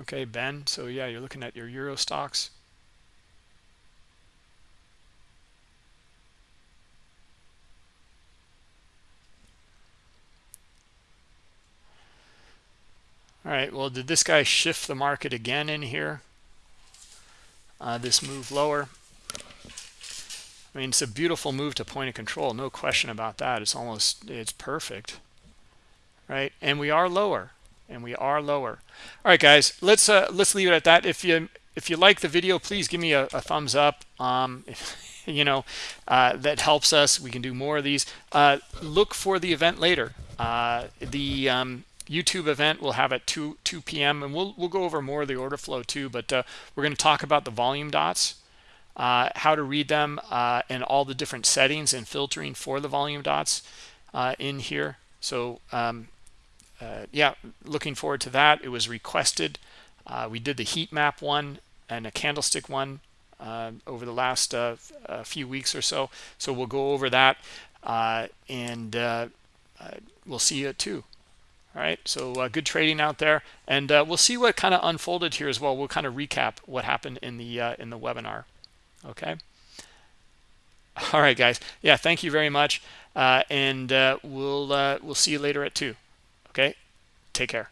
okay ben so yeah you're looking at your Euro Stoxx. All right well did this guy shift the market again in here? Uh, this move lower? I mean it's a beautiful move to point of control no question about that. It's almost it's perfect right? And we are lower and we are lower. All right guys let's uh let's leave it at that. If you if you like the video please give me a, a thumbs up um if, you know uh that helps us. We can do more of these. Uh look for the event later. Uh the um youtube event we'll have at 2 2 p.m and we'll we'll go over more of the order flow too but uh we're going to talk about the volume dots uh how to read them and all the different settings and filtering for the volume dots in here. So um uh, yeah, looking forward to that. It was requested. Uh, we did the heat map one and a candlestick one uh, over the last uh, few weeks or so. So we'll go over that uh, and uh, we'll see you at two. all right so uh, good trading out there and uh, we'll see what kind of unfolded here as well we'll kind of recap what happened in the uh, in the webinar okay all right guys yeah thank you very much uh, and uh, we'll uh, we'll see you later at two okay? Take care